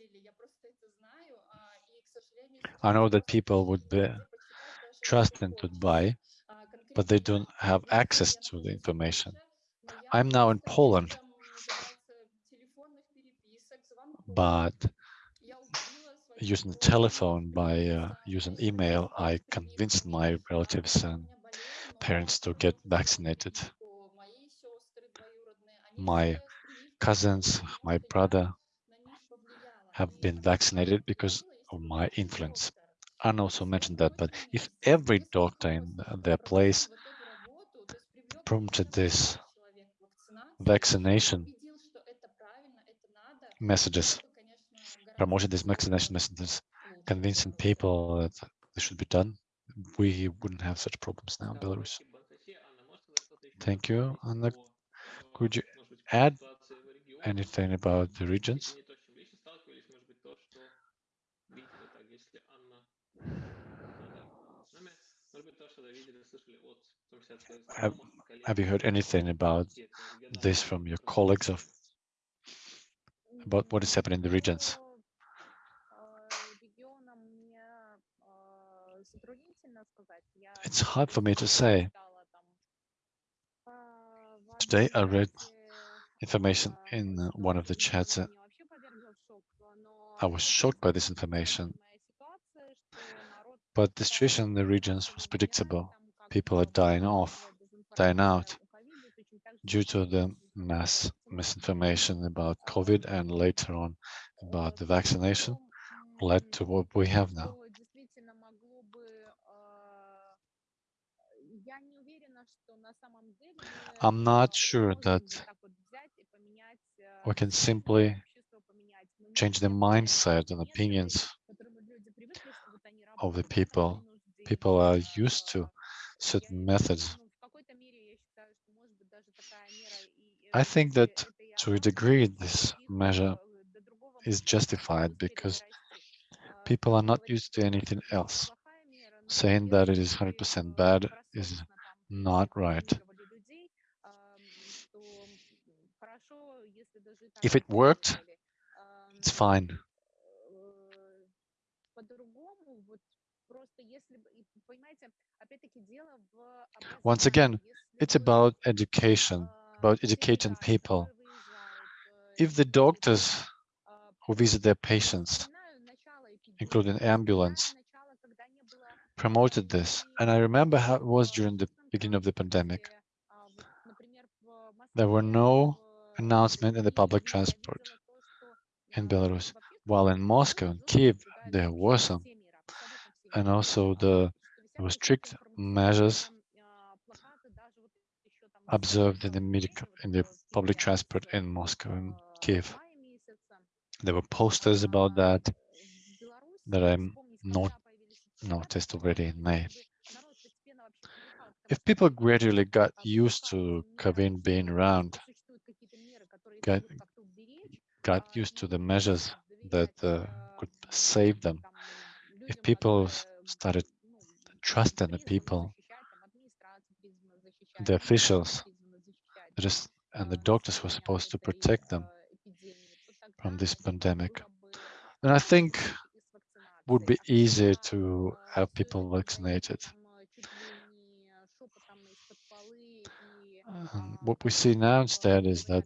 I know that people would be trusting Tut.by, but they don't have access to the information. I'm now in Poland, but using the telephone, by uh, using email, I convinced my relatives and parents to get vaccinated. My cousins, my brother have been vaccinated because of my influence. Anna also mentioned that, but if every doctor in their place prompted this vaccination messages, promoted these vaccination messages, convincing people that this should be done, we wouldn't have such problems now in Belarus. Thank you. Anna, could you add anything about the regions? Have, have you heard anything about this from your colleagues of about what is happening in the regions? It's hard for me to say. Today I read information in uh, one of the chats. Uh, I was shocked by this information. But the situation in the regions was predictable. People are dying off, dying out due to the mass misinformation about COVID and later on about the vaccination led to what we have now. I'm not sure that we can simply change the mindset and opinions of the people. People are used to certain methods. I think that to a degree this measure is justified because people are not used to anything else. Saying that it is 100% bad is not right. If it worked, it's fine. Once again, it's about education, about educating people. If the doctors who visit their patients, including ambulance, promoted this, and I remember how it was during the beginning of the pandemic, there were no announcement in the public transport in Belarus, while in Moscow and Kiev there were some, and also the strict measures observed in the medical, in the public transport in Moscow and Kiev. There were posters about that that I not noticed already in May. If people gradually got used to COVID being around, got, got used to the measures that uh, could save them, if people started trusting the people, the officials, and the doctors were supposed to protect them from this pandemic, then I think would be easier to have people vaccinated. And what we see now instead is that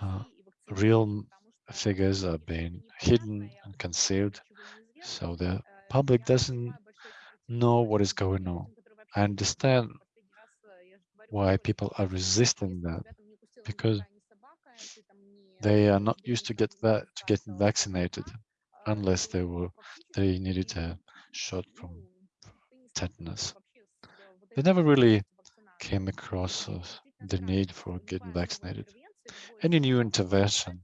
uh, real figures are being hidden and concealed, so the public doesn't know what is going on. I understand why people are resisting that because they are not used to get va- to getting vaccinated unless they were they needed a shot from tetanus. They never really came across uh, the need for getting vaccinated. Any new intervention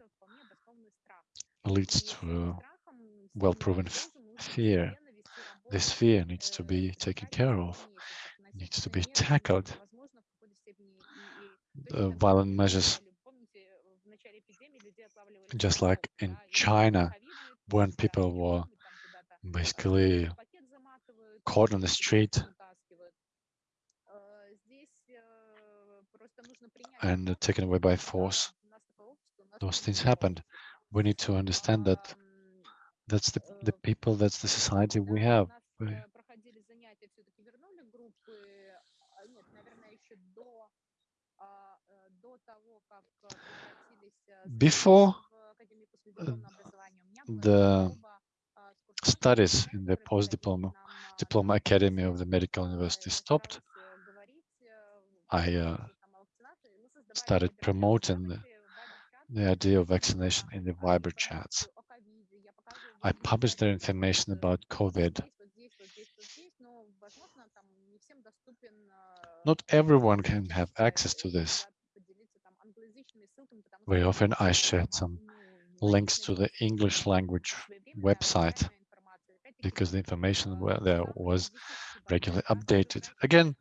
leads to well-proven fear. This fear needs to be taken care of, needs to be tackled. Uh, violent measures, just like in China, when people were basically caught on the street and taken away by force. Those things happened. We need to understand that that's the, the people, that's the society we have. We- Before the studies in the post-diploma diploma academy of the medical university stopped, I uh, started promoting the, the idea of vaccination in the Viber chats. I published their information about COVID. Not everyone can have access to this. Very often I shared some links to the English language website because the information there was regularly updated. Again,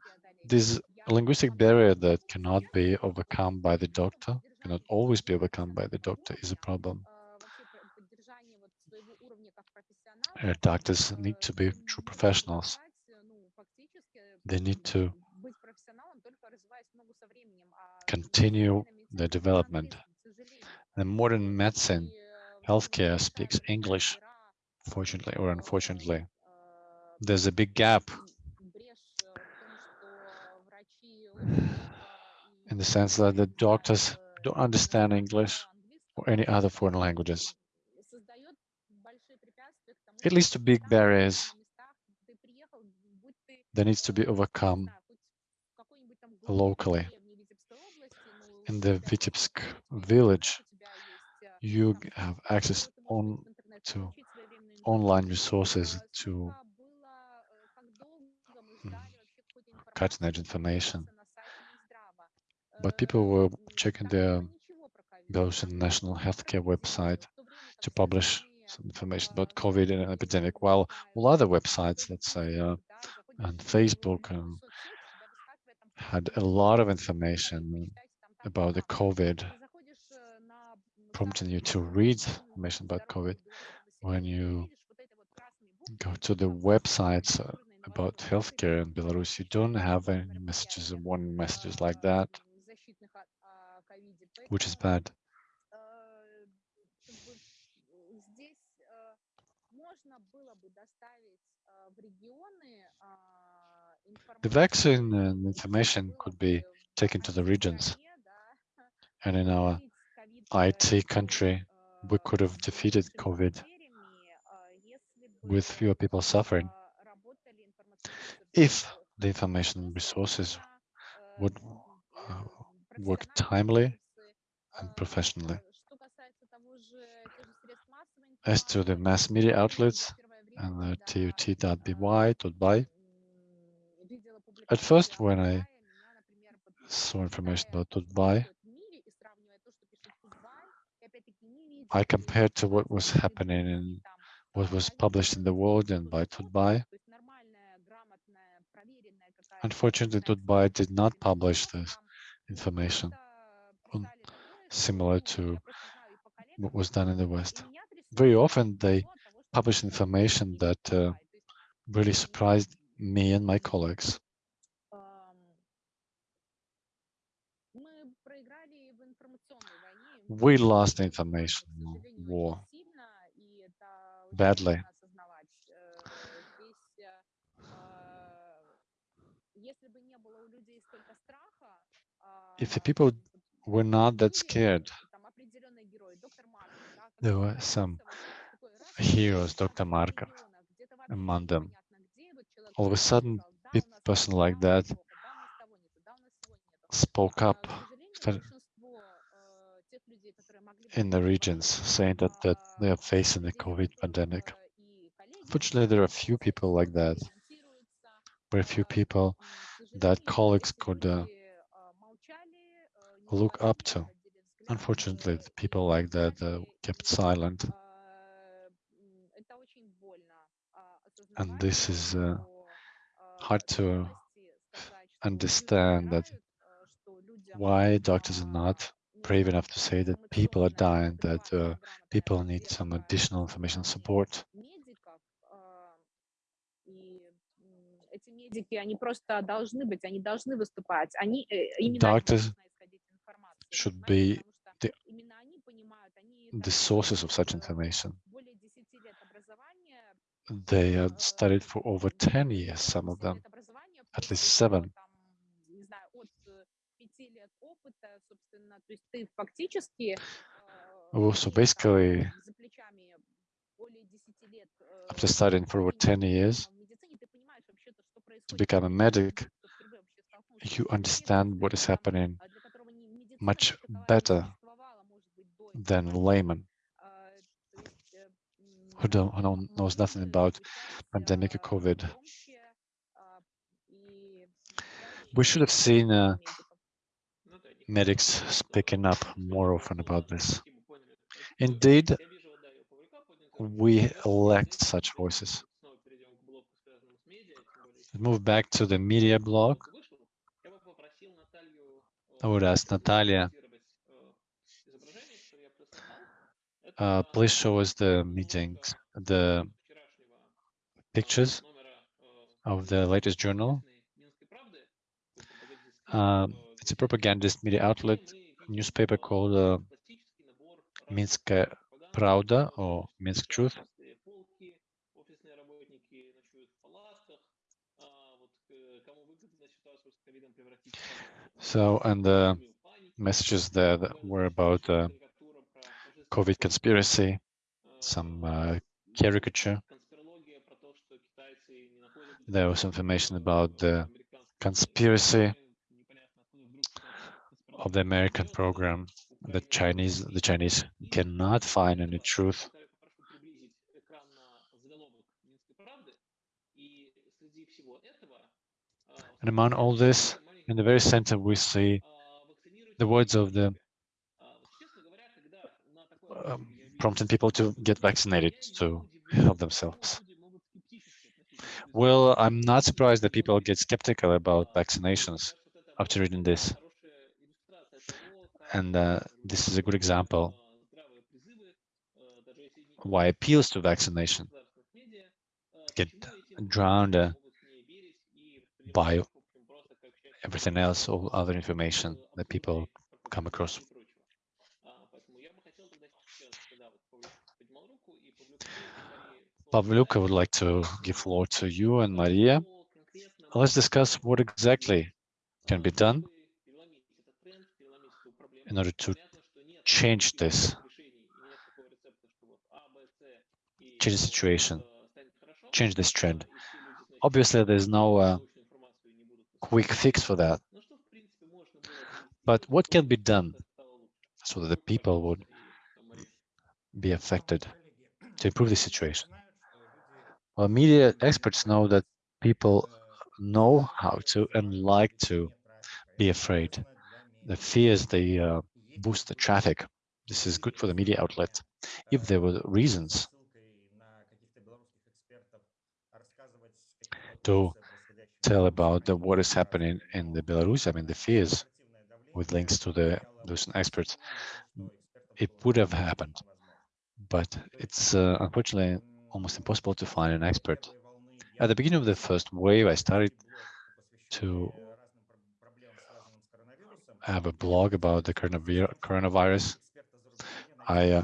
this linguistic barrier that cannot be overcome by the doctor, cannot always be overcome by the doctor is a problem. Uh, doctors need to be true professionals. They need to continue their development. The modern medicine, healthcare speaks English, fortunately or unfortunately. There's a big gap in the sense that the doctors don't understand English or any other foreign languages. It leads to big barriers that needs to be overcome locally. In the Vitebsk village, you have access on to online resources to mm, cutting edge information. But people were checking the Belarusian National Healthcare website to publish some information about COVID and an epidemic, while all other websites, let's say, uh, and Facebook, um, had a lot of information about the COVID, prompting you to read information about COVID. When you go to the websites uh, about healthcare in Belarus, you don't have any messages and warning messages like that, which is bad. The vaccine and information could be taken to the regions, and in our IT country, we could have defeated COVID with fewer people suffering. if the information resources would uh, work timely and professionally. As to the mass media outlets and the Tut.by, .by, at first when I saw information about .by, I compared to what was happening in what was published in the world and by .by. Unfortunately, .by did not publish this information on- similar to what was done in the West. Very often they publish information that uh, really surprised me and my colleagues. We lost the information war badly. If the people were not that scared. There were some heroes, Dr. Markov, among them. All of a sudden, a person like that spoke up in the regions, saying that, that they are facing the COVID pandemic. Unfortunately, there are few people like that. Very few people that colleagues could uh, look up to. Unfortunately, people like that uh, kept silent. And this is uh, hard to understand that why doctors are not brave enough to say that people are dying, that uh, people need some additional information support. Doctors should be the, the sources of such information. They have studied for over 10 years, some of them, at least seven. So basically, after studying for over 10 years, to become a medic, you understand what is happening much better than layman who don't who knows nothing about pandemic or COVID. We should have seen uh, medics speaking up more often about this. Indeed, we lacked such voices. Move back to the media blog. I would ask Natalia, uh, please show us the meetings, the pictures of the latest journal. Um, it's a propagandist media outlet, newspaper called uh, Minsk Pravda or Minsk Truth. So, and the messages there that were about uh, COVID conspiracy, some uh, caricature. There was information about the conspiracy of the American program. that Chinese, the Chinese cannot find any truth. And among all this, in the very center, we see the words of the um, prompting people to get vaccinated to help themselves. Well, I'm not surprised that people get skeptical about vaccinations after reading this. And uh, this is a good example why appeals to vaccination get drowned uh, by everything else, all other information that people come across. Pavlyuk, I would like to give floor to you and Maria. Let's discuss what exactly can be done in order to change this, change the situation, change this trend. Obviously, there's no uh, quick fix for that. But what can be done so that the people would be affected to improve the situation? Well, media experts know that people know how to and like to be afraid. The fears, they uh, boost the traffic. This is good for the media outlet. If there were reasons to tell about the, what is happening in the Belarus, I mean, the fears with links to the Russian experts, it would have happened. But it's uh, unfortunately almost impossible to find an expert. At the beginning of the first wave, I started to have a blog about the coronavirus. I uh,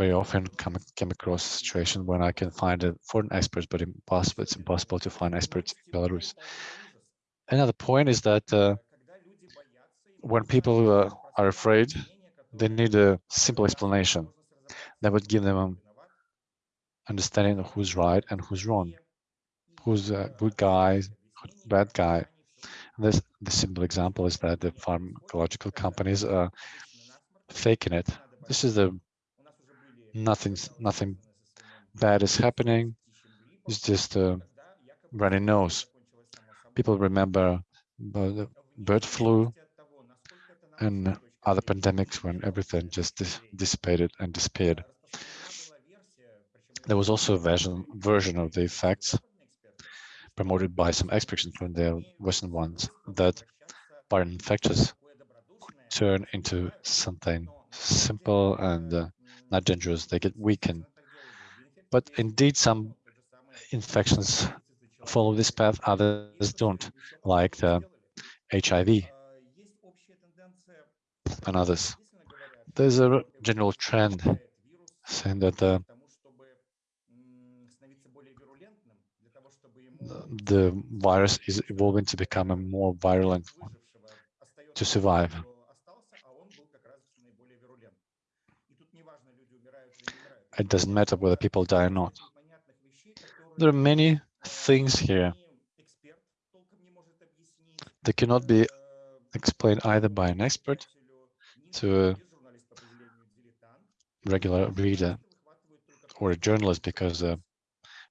very often come, come across a situation when I can find a foreign experts, but impossible, it's impossible to find experts in Belarus. Another point is that uh, when people uh, are afraid, they need a simple explanation that would give them an understanding of who's right and who's wrong, who's a good guy, bad guy. And this the simple example is that the pharmacological companies are faking it. This is the nothing nothing bad is happening. It's just a runny nose. People remember the bird flu and other pandemics when everything just dis dissipated and disappeared. There was also a version, version of the effects promoted by some experts, including the Western ones, that viral infectious turn into something simple and uh, not dangerous. They get weakened. But indeed, some infections follow this path, others don't, like the HIV and others. There's a general trend saying that the, the virus is evolving to become a more virulent one to survive. It doesn't matter whether people die or not. There are many things here that cannot be explained either by an expert to a regular reader or a journalist because a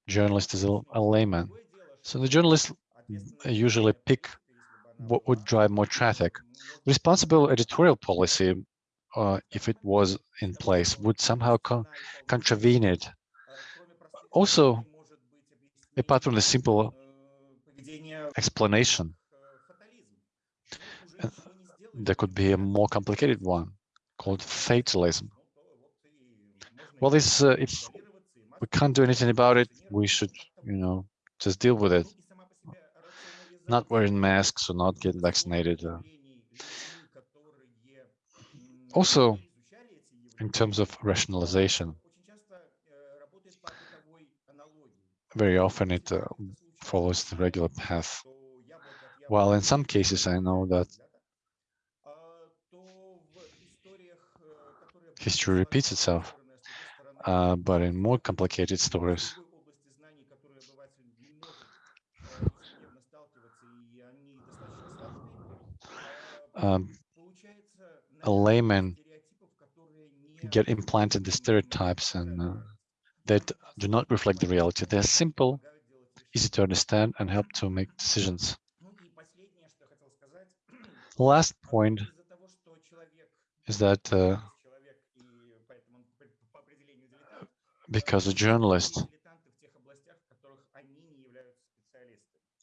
journalist is a, a layman. So the journalists usually pick what would drive more traffic. Responsible editorial policy, uh, if it was in place, would somehow con contravene it. Also, apart from the simple explanation, there could be a more complicated one called fatalism. Well, this uh, if we can't do anything about it, we should, you know, just deal with it. Not wearing masks or not getting vaccinated. Uh. Also, in terms of rationalization, very often it uh, follows the regular path. While in some cases I know that history repeats itself, uh, but in more complicated stories, um, a layman get implanted the stereotypes and uh, that do not reflect the reality. They're simple, easy to understand, and help to make decisions. Last point is that uh, because a journalist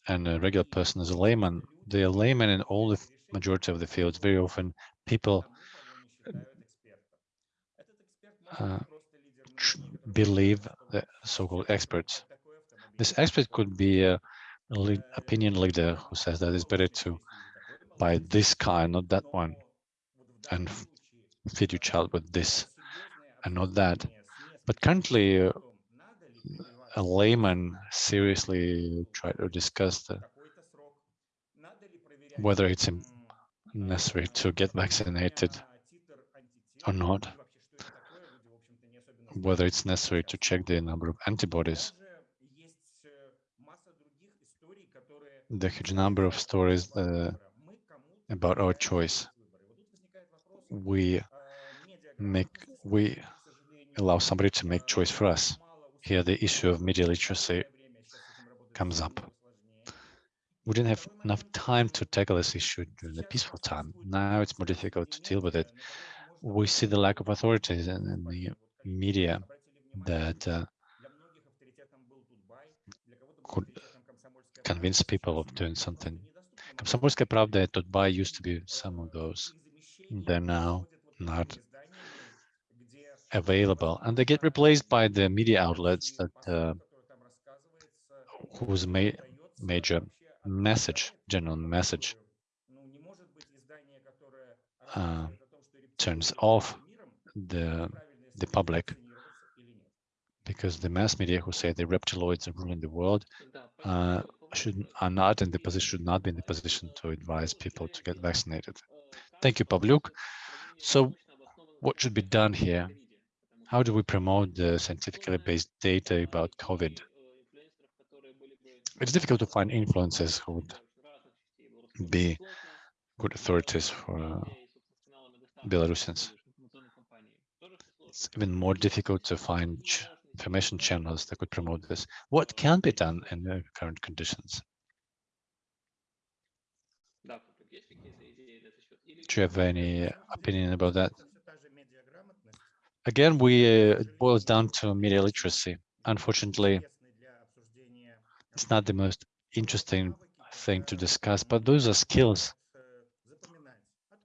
and a regular person is a layman, they are laymen in all the majority of the fields. Very often people uh, believe the so-called experts. This expert could be a, a lead, opinion leader who says that it's better to buy this car, not that one, and feed your child with this and not that. But currently, uh, a layman seriously try to discuss the, whether it's necessary to get vaccinated or not, whether it's necessary to check the number of antibodies. The huge number of stories uh, about our choice. We make we allow somebody to make choice for us. Here, the issue of media literacy comes up. We didn't have enough time to tackle this issue during the peaceful time. Now it's more difficult to deal with it. We see the lack of authorities in, in the media that uh, could convince people of doing something. Komsomolskaya Pravda and used to be some of those. They're now not available and they get replaced by the media outlets that uh, whose ma major message, general message uh, turns off the the public because the mass media who say the reptiloids are ruling the world uh, should are not in the position should not be in the position to advise people to get vaccinated Thank you, Pavlyuk. So what should be done here? How do we promote the scientifically based data about COVID? It's difficult to find influencers who would be good authorities for uh, Belarusians. It's even more difficult to find ch information channels that could promote this. What can be done in the current conditions? Do you have any opinion about that? Again, we uh, it boils down to media literacy. Unfortunately, it's not the most interesting thing to discuss, but those are skills.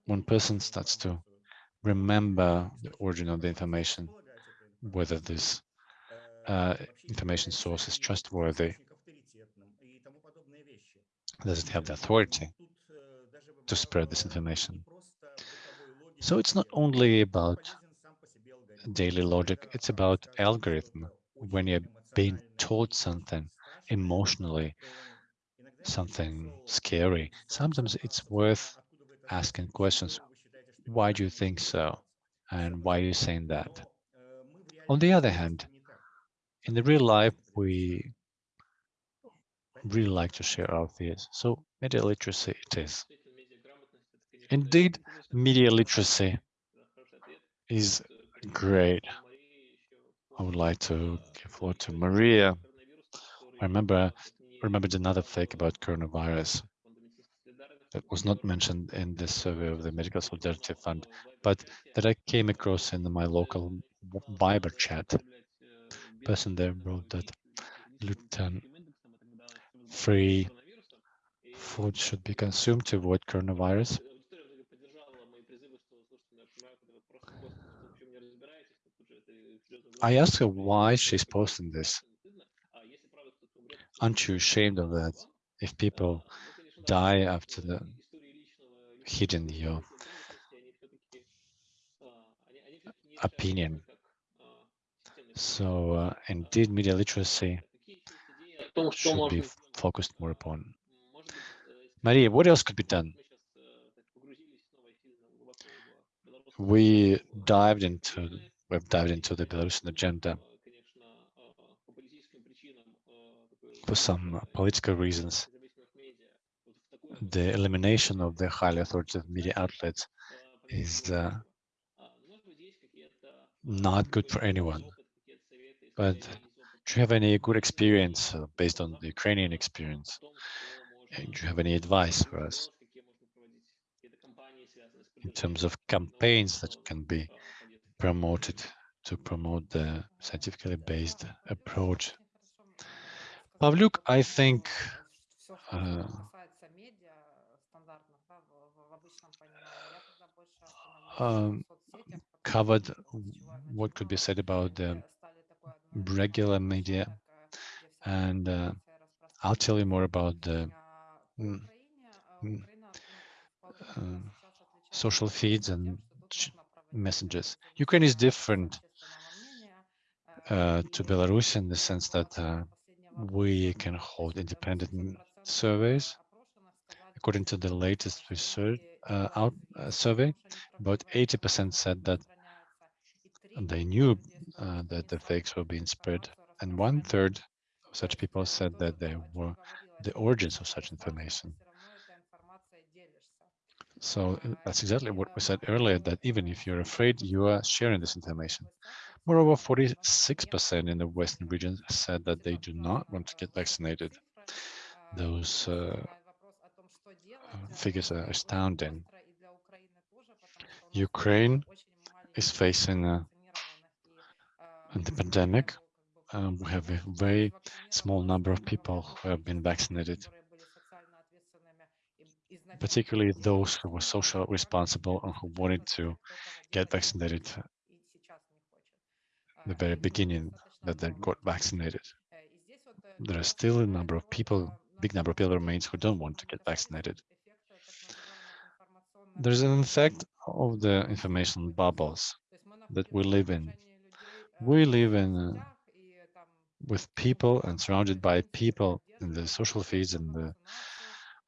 One person starts to remember the origin of the information, whether this uh, information source is trustworthy, does it have the authority to spread this information? So it's not only about daily logic, it's about algorithm. When you're being taught something emotionally, something scary, sometimes it's worth asking questions. Why do you think so? And why are you saying that? On the other hand, in the real life, we really like to share our fears. So media literacy it is. Indeed, media literacy is great. I would like to give floor to Maria. I remember remembered another fact about coronavirus that was not mentioned in this survey of the Medical Solidarity Fund, but that I came across in my local Viber chat. Person there wrote that gluten free food should be consumed to avoid coronavirus. I asked her why she's posting this. Aren't you ashamed of that? If people die after the hitting your opinion. So uh, indeed, media literacy should be focused more upon. Maria, what else could be done? We dived into we've dived into the Belarusian agenda for some political reasons. The elimination of the highly authoritative media outlets is uh, not good for anyone. But do you have any good experience uh, based on the Ukrainian experience? And do you have any advice for us in terms of campaigns that can be promoted to promote the scientifically based approach? Pavlyuk, I think uh, um, covered what could be said about the regular media and uh, I'll tell you more about the mm, mm, uh, social feeds and messages. Ukraine is different uh, to Belarus in the sense that uh, we can hold independent surveys. According to the latest research uh, out uh, survey, about 80% said that they knew uh, that the fakes were being spread, and one third of such people said that they were the origins of such information. So uh, that's exactly what we said earlier, that even if you're afraid, you are sharing this information. Moreover, 46% in the Western region said that they do not want to get vaccinated. Those uh, figures are astounding. Ukraine is facing a, the pandemic. Um, we have a very small number of people who have been vaccinated, particularly those who were socially responsible and who wanted to get vaccinated the very beginning that they got vaccinated. There are still a number of people, big number of people remains who don't want to get vaccinated. There's an effect of the information bubbles that we live in. We live in uh, with people and surrounded by people in the social feeds and the,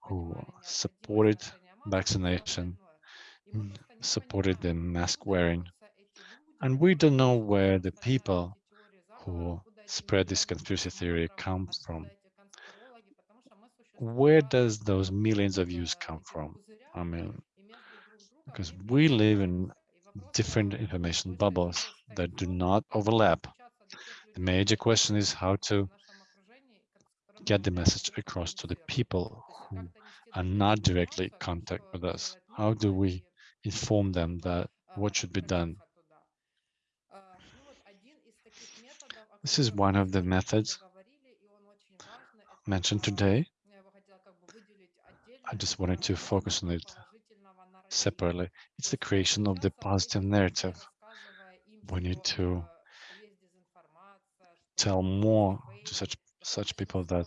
who supported vaccination. supported the mask wearing. And we don't know where the people who spread this conspiracy theory come from. Where does those millions of views come from? I mean, because we live in different information bubbles that do not overlap. The major question is how to get the message across to the people who are not directly in contact with us. How do we inform them that what should be done? This is one of the methods mentioned today. I just wanted to focus on it separately. It's the creation of the positive narrative. We need to tell more to such such people that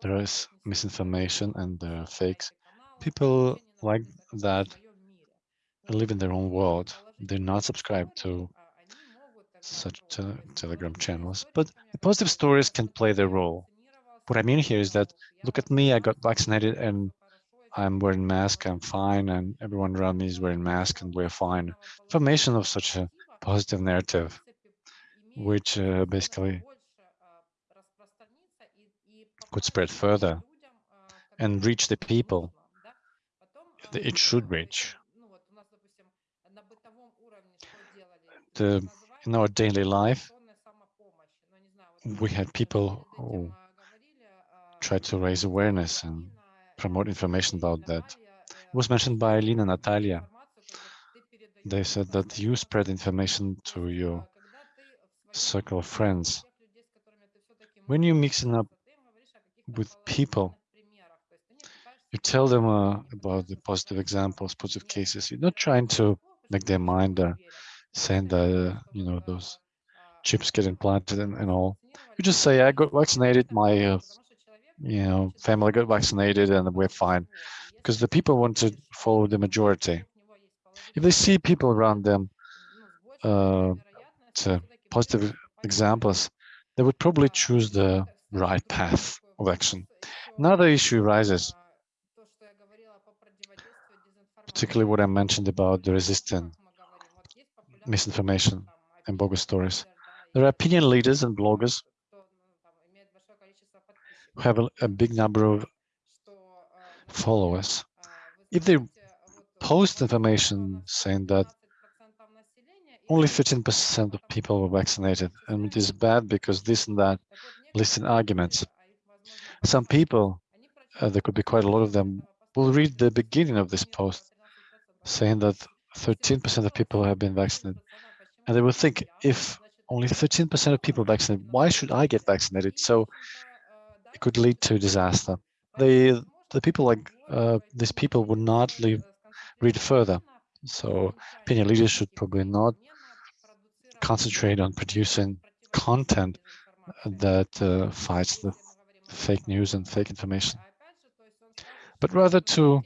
there is misinformation and there are fakes. People like that live in their own world. They're not subscribed to such te telegram channels, but the positive stories can play their role. What I mean here is that, look at me, I got vaccinated and I'm wearing mask, I'm fine, and everyone around me is wearing mask and we're fine. Formation of such a positive narrative, which uh, basically could spread further and reach the people it should reach. The, in our daily life, we had people who tried to raise awareness and promote information about that. It was mentioned by Lina Natalia. They said that you spread information to your circle of friends. When you're mixing up with people, you tell them uh, about the positive examples, positive cases. You're not trying to make their mind uh, saying that, uh, you know, those chips get implanted and, and all. You just say, I got vaccinated, my uh, you know, family got vaccinated and we're fine. Because the people want to follow the majority. If they see people around them, uh, to positive examples, they would probably choose the right path of action. Another issue arises, particularly what I mentioned about the resistant misinformation and bogus stories. There are opinion leaders and bloggers who have a, a big number of followers. If they post information saying that only 15% of people were vaccinated, and it is bad because this and that listen arguments. Some people, uh, there could be quite a lot of them, will read the beginning of this post saying that 13% of people have been vaccinated. And they will think, if only 13% of people vaccinated, why should I get vaccinated? So it could lead to disaster. The the people like uh, these people would not leave, read further. So opinion leaders should probably not concentrate on producing content that uh, fights the fake news and fake information, but rather to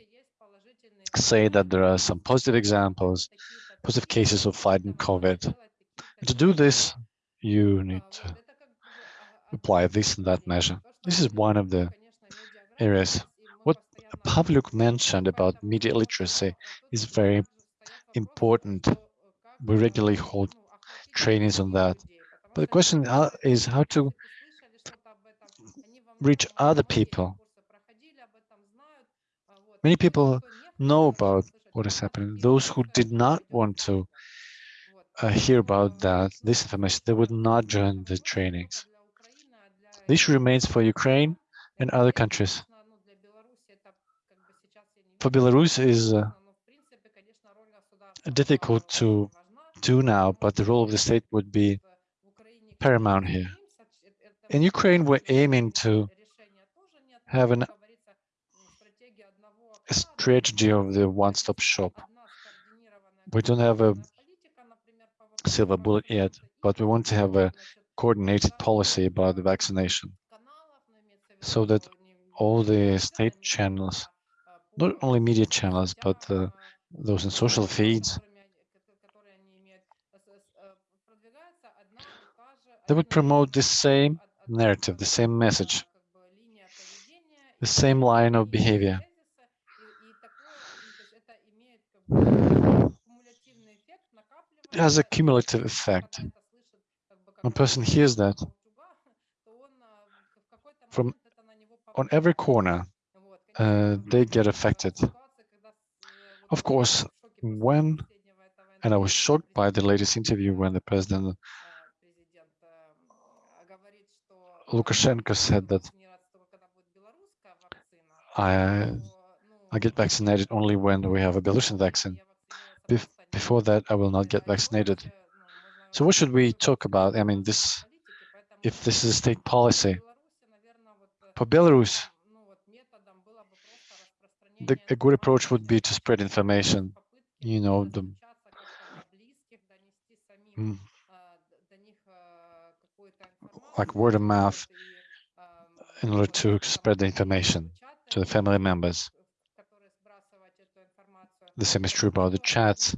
say that there are some positive examples, positive cases of fighting COVID. And to do this, you need to apply this and that measure. This is one of the areas. What Pavlyuk mentioned about media literacy is very important. We regularly hold trainings on that. But the question uh, is how to reach other people. Many people know about what is happening. Those who did not want to uh, hear about that, this information, they would not join the trainings. This remains for Ukraine and other countries. For Belarus is uh, difficult to do now, but the role of the state would be paramount here. In Ukraine, we're aiming to have an, a strategy of the one-stop shop. We don't have a silver bullet yet, but we want to have a coordinated policy about the vaccination so that all the state channels, not only media channels, but uh, those in social feeds, they would promote the same narrative, the same message, the same line of behavior. Has a cumulative effect. When a person hears that from on every corner, uh, they get affected. Of course, when, and I was shocked by the latest interview when the president Lukashenko said that I I get vaccinated only when we have a Belarusian vaccine. Bef before that, I will not get vaccinated. So what should we talk about? I mean, this, if this is a state policy for Belarus, the, a good approach would be to spread information. You know, the mm, like word of mouth in order to spread the information to the family members. The same is true about the chats.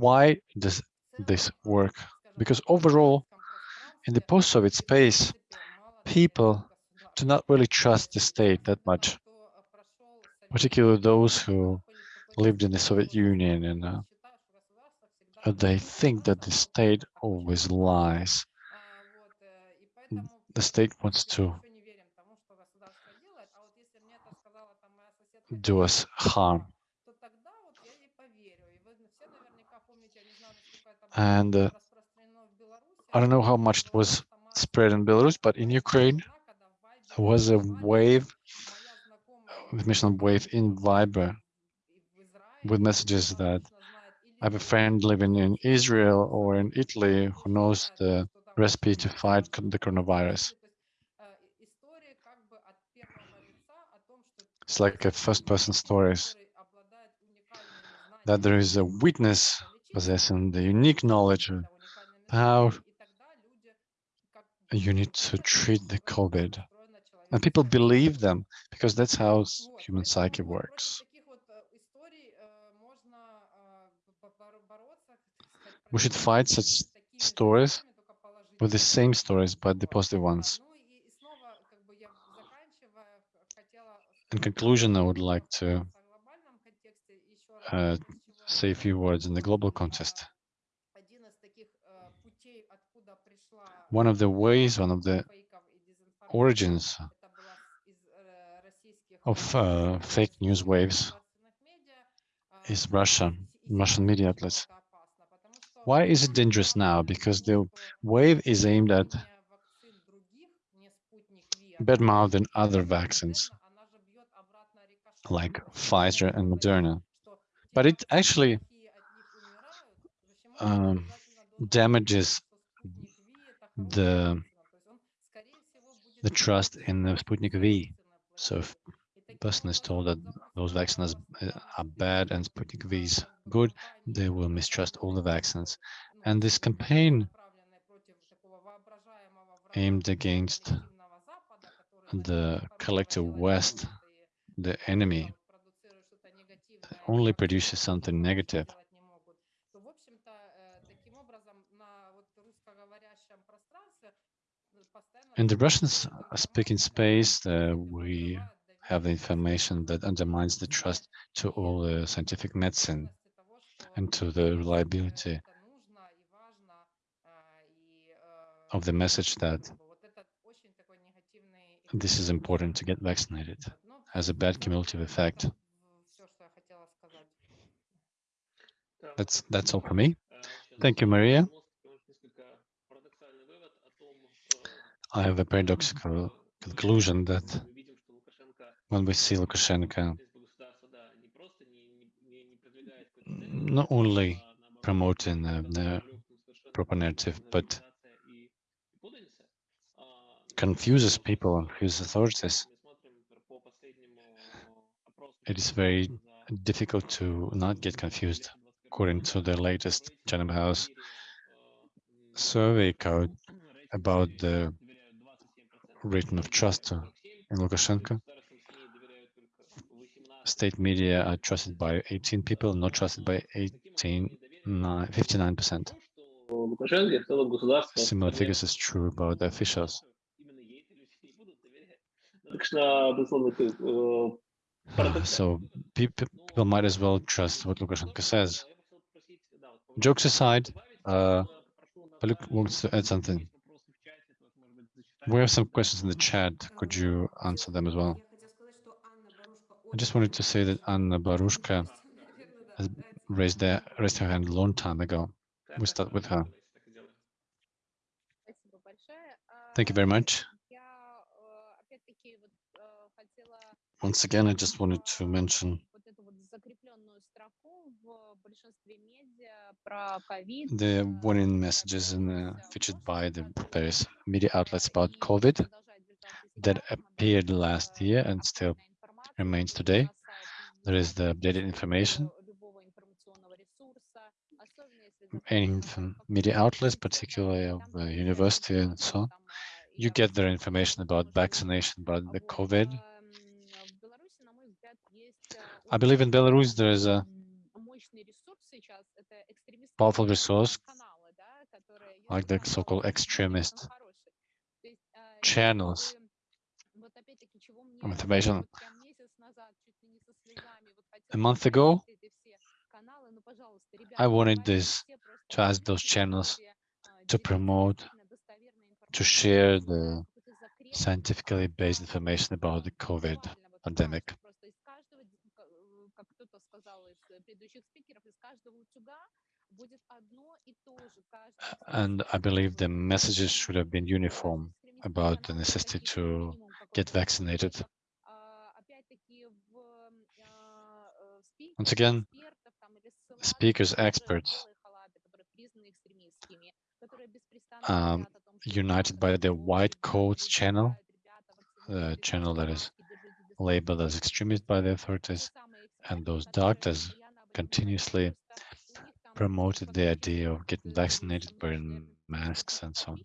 Why does this work? Because overall, in the post-Soviet space, people do not really trust the state that much, particularly those who lived in the Soviet Union and uh, they think that the state always lies. The state wants to do us harm. And uh, I don't know how much it was spread in Belarus, but in Ukraine, there was a wave, mission wave in Viber with messages that I have a friend living in Israel or in Italy who knows the recipe to fight the coronavirus. It's like a first-person stories that there is a witness possessing the unique knowledge of how you need to treat the COVID. And people believe them because that's how human psyche works. We should fight such stories with the same stories, but the positive ones. In conclusion, I would like to uh, say a few words in the global context. One of the ways, one of the origins of uh, fake news waves is Russia, Russian media outlets. Why is it dangerous now? Because the wave is aimed at badmouth and other vaccines like Pfizer and Moderna. But it actually um, damages the the trust in the Sputnik V. So if a person is told that those vaccines are bad and Sputnik V is good, they will mistrust all the vaccines. And this campaign aimed against the collective West the enemy only produces something negative. In the Russian-speaking space, uh, we have the information that undermines the trust to all the scientific medicine and to the reliability of the message that this is important to get vaccinated has a bad cumulative effect. That's that's all for me. Thank you, Maria. I have a paradoxical conclusion that when we see Lukashenko not only promoting uh, the proper narrative, but confuses people, his authorities, it is very difficult to not get confused. According to the latest Chatham House survey code about the rating of trust in Lukashenko, state media are trusted by 18 people, not trusted by 18, 59%. Similar figures is true about the officials. So people might as well trust what Lukashenko says jokes aside, uh, Luke wants to add something. We have some questions in the chat. Could you answer them as well? I just wanted to say that Anna Barushka has raised, their, raised her hand a long time ago. We start with her. Thank you very much. Once again, I just wanted to mention The warning messages in, featured by the various media outlets about COVID that appeared last year and still remains today. There is the updated information Any media outlets, particularly of the university and so on. You get their information about vaccination, about the COVID. I believe in Belarus there is a powerful resource, like the so-called extremist channels information. A month ago, I wanted this to ask those channels to promote, to share the scientifically based information about the COVID pandemic. And I believe the messages should have been uniform about the necessity to get vaccinated. Once again, speakers, experts, um, united by the White Coats channel, the uh, channel that is labeled as extremist by the authorities, and those doctors continuously promoted the idea of getting vaccinated, wearing masks and so on.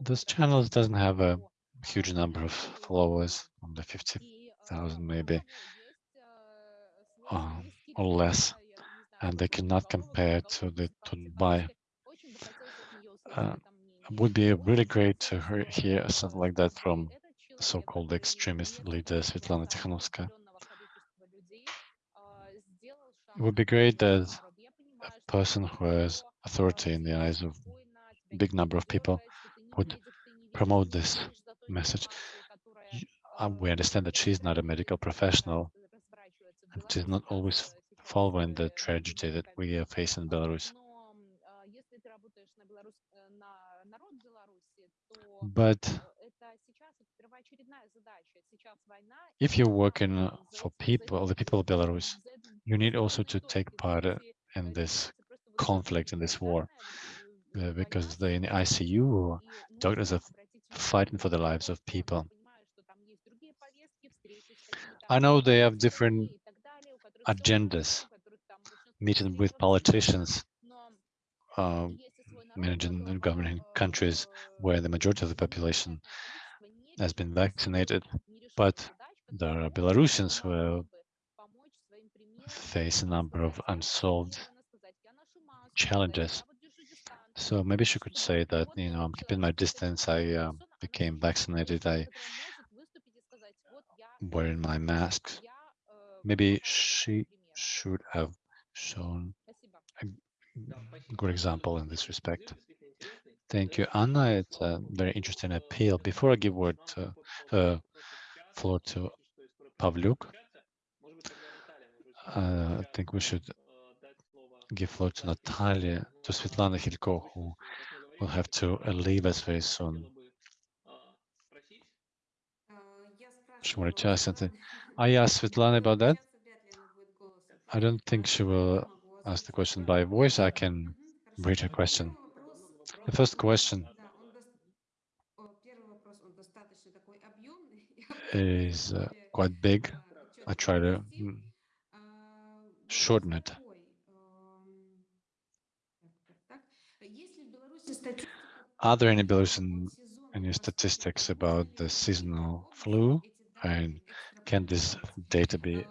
This channel doesn't have a huge number of followers, under 50,000 maybe, or, or less, and they cannot compare to the Tut.by. Uh, would be really great to hear something like that from so-called extremist leader Svetlana Tikhanovskaya. It would be great that a person who has authority in the eyes of a big number of people would promote this message. Uh, we understand that she's not a medical professional and she's not always following the tragedy that we are facing in Belarus. But if you're working for people, the people of Belarus, you need also to take part in this conflict, in this war, uh, because they in the ICU, doctors are fighting for the lives of people. I know they have different agendas, meeting with politicians, uh, managing and governing countries where the majority of the population has been vaccinated, but there are Belarusians who are face a number of unsolved challenges. So maybe she could say that, you know, I'm keeping my distance. I uh, became vaccinated. I wearing my mask. Maybe she should have shown a good example in this respect. Thank you, Anna. It's a very interesting appeal. Before I give word to, uh, floor to Pavlyuk, uh, I think we should give floor to Natalia, to Svetlana Hilko, who will have to leave us very soon. She wanted to ask something. I asked Svetlana about that. I don't think she will ask the question by voice. I can read her question. The first question is uh, quite big. I try to mm, shorten it. Are there any Belarusian any statistics about the seasonal flu? And can this data be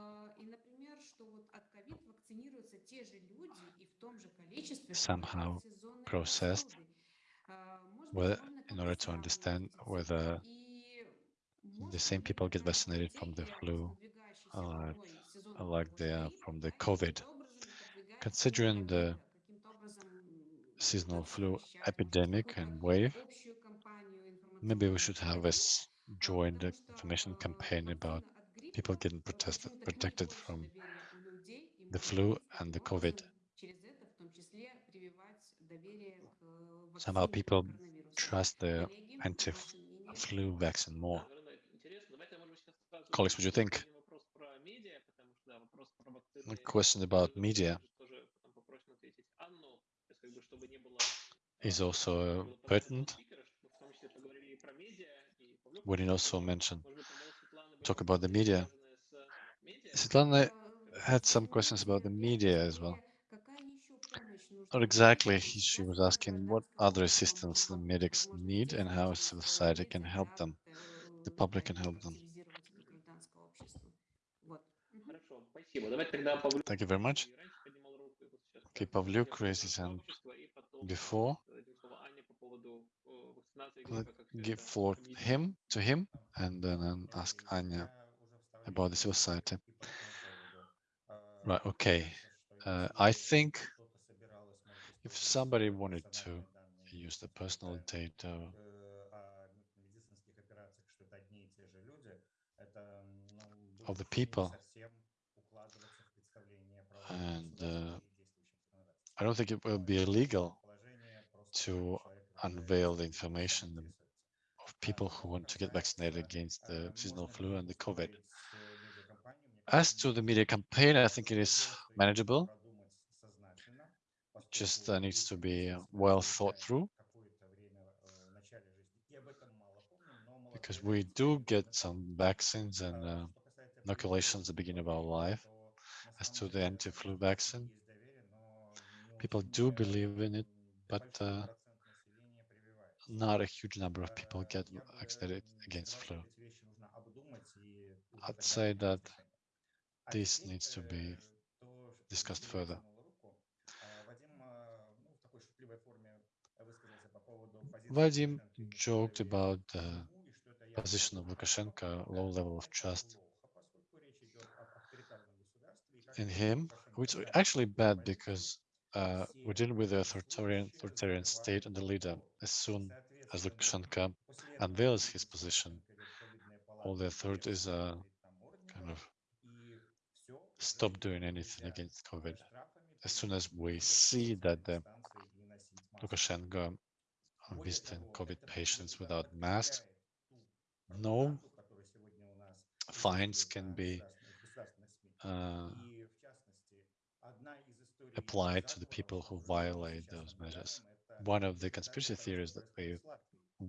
somehow processed. whether, in order to understand whether the same people get vaccinated from the flu uh, like they are uh, from the COVID. Considering the seasonal flu epidemic and wave, maybe we should have a joint information campaign about people getting protected from the flu and the COVID. Somehow people trust the anti-flu vaccine more. Colleagues, what do you think? a question about media is also uh, pertinent. Woodin also mentioned, talk about the media. Svetlana had some questions about the media as well. Not exactly, she was asking what other assistance the medics need and how society can help them, the public can help them. Thank you very much. Okay, Pavlyuk raised his hand before. Let give floor him to him and then ask Anya about the society. Right, okay. Uh, I think if somebody wanted to use the personal data of the people and uh, I don't think it will be illegal to unveil the information of people who want to get vaccinated against the seasonal flu and the COVID. As to the media campaign, I think it is manageable. Just uh, needs to be well thought through because we do get some vaccines and uh, inoculations at the beginning of our life. As to the anti-flu vaccine, people do believe in it, but uh, not a huge number of people get vaccinated against flu. I'd say that this needs to be discussed further. Vadim joked about the position of Lukashenko, low level of trust in him, which is actually bad because uh, we're dealing with the authoritarian, authoritarian state and the leader. As soon as Lukashenko unveils his position, all the authorities are kind of stop doing anything against COVID. As soon as we see that the Lukashenko visiting COVID patients without masks, no fines can be uh, applied to the people who violate those measures. One of the conspiracy theories that we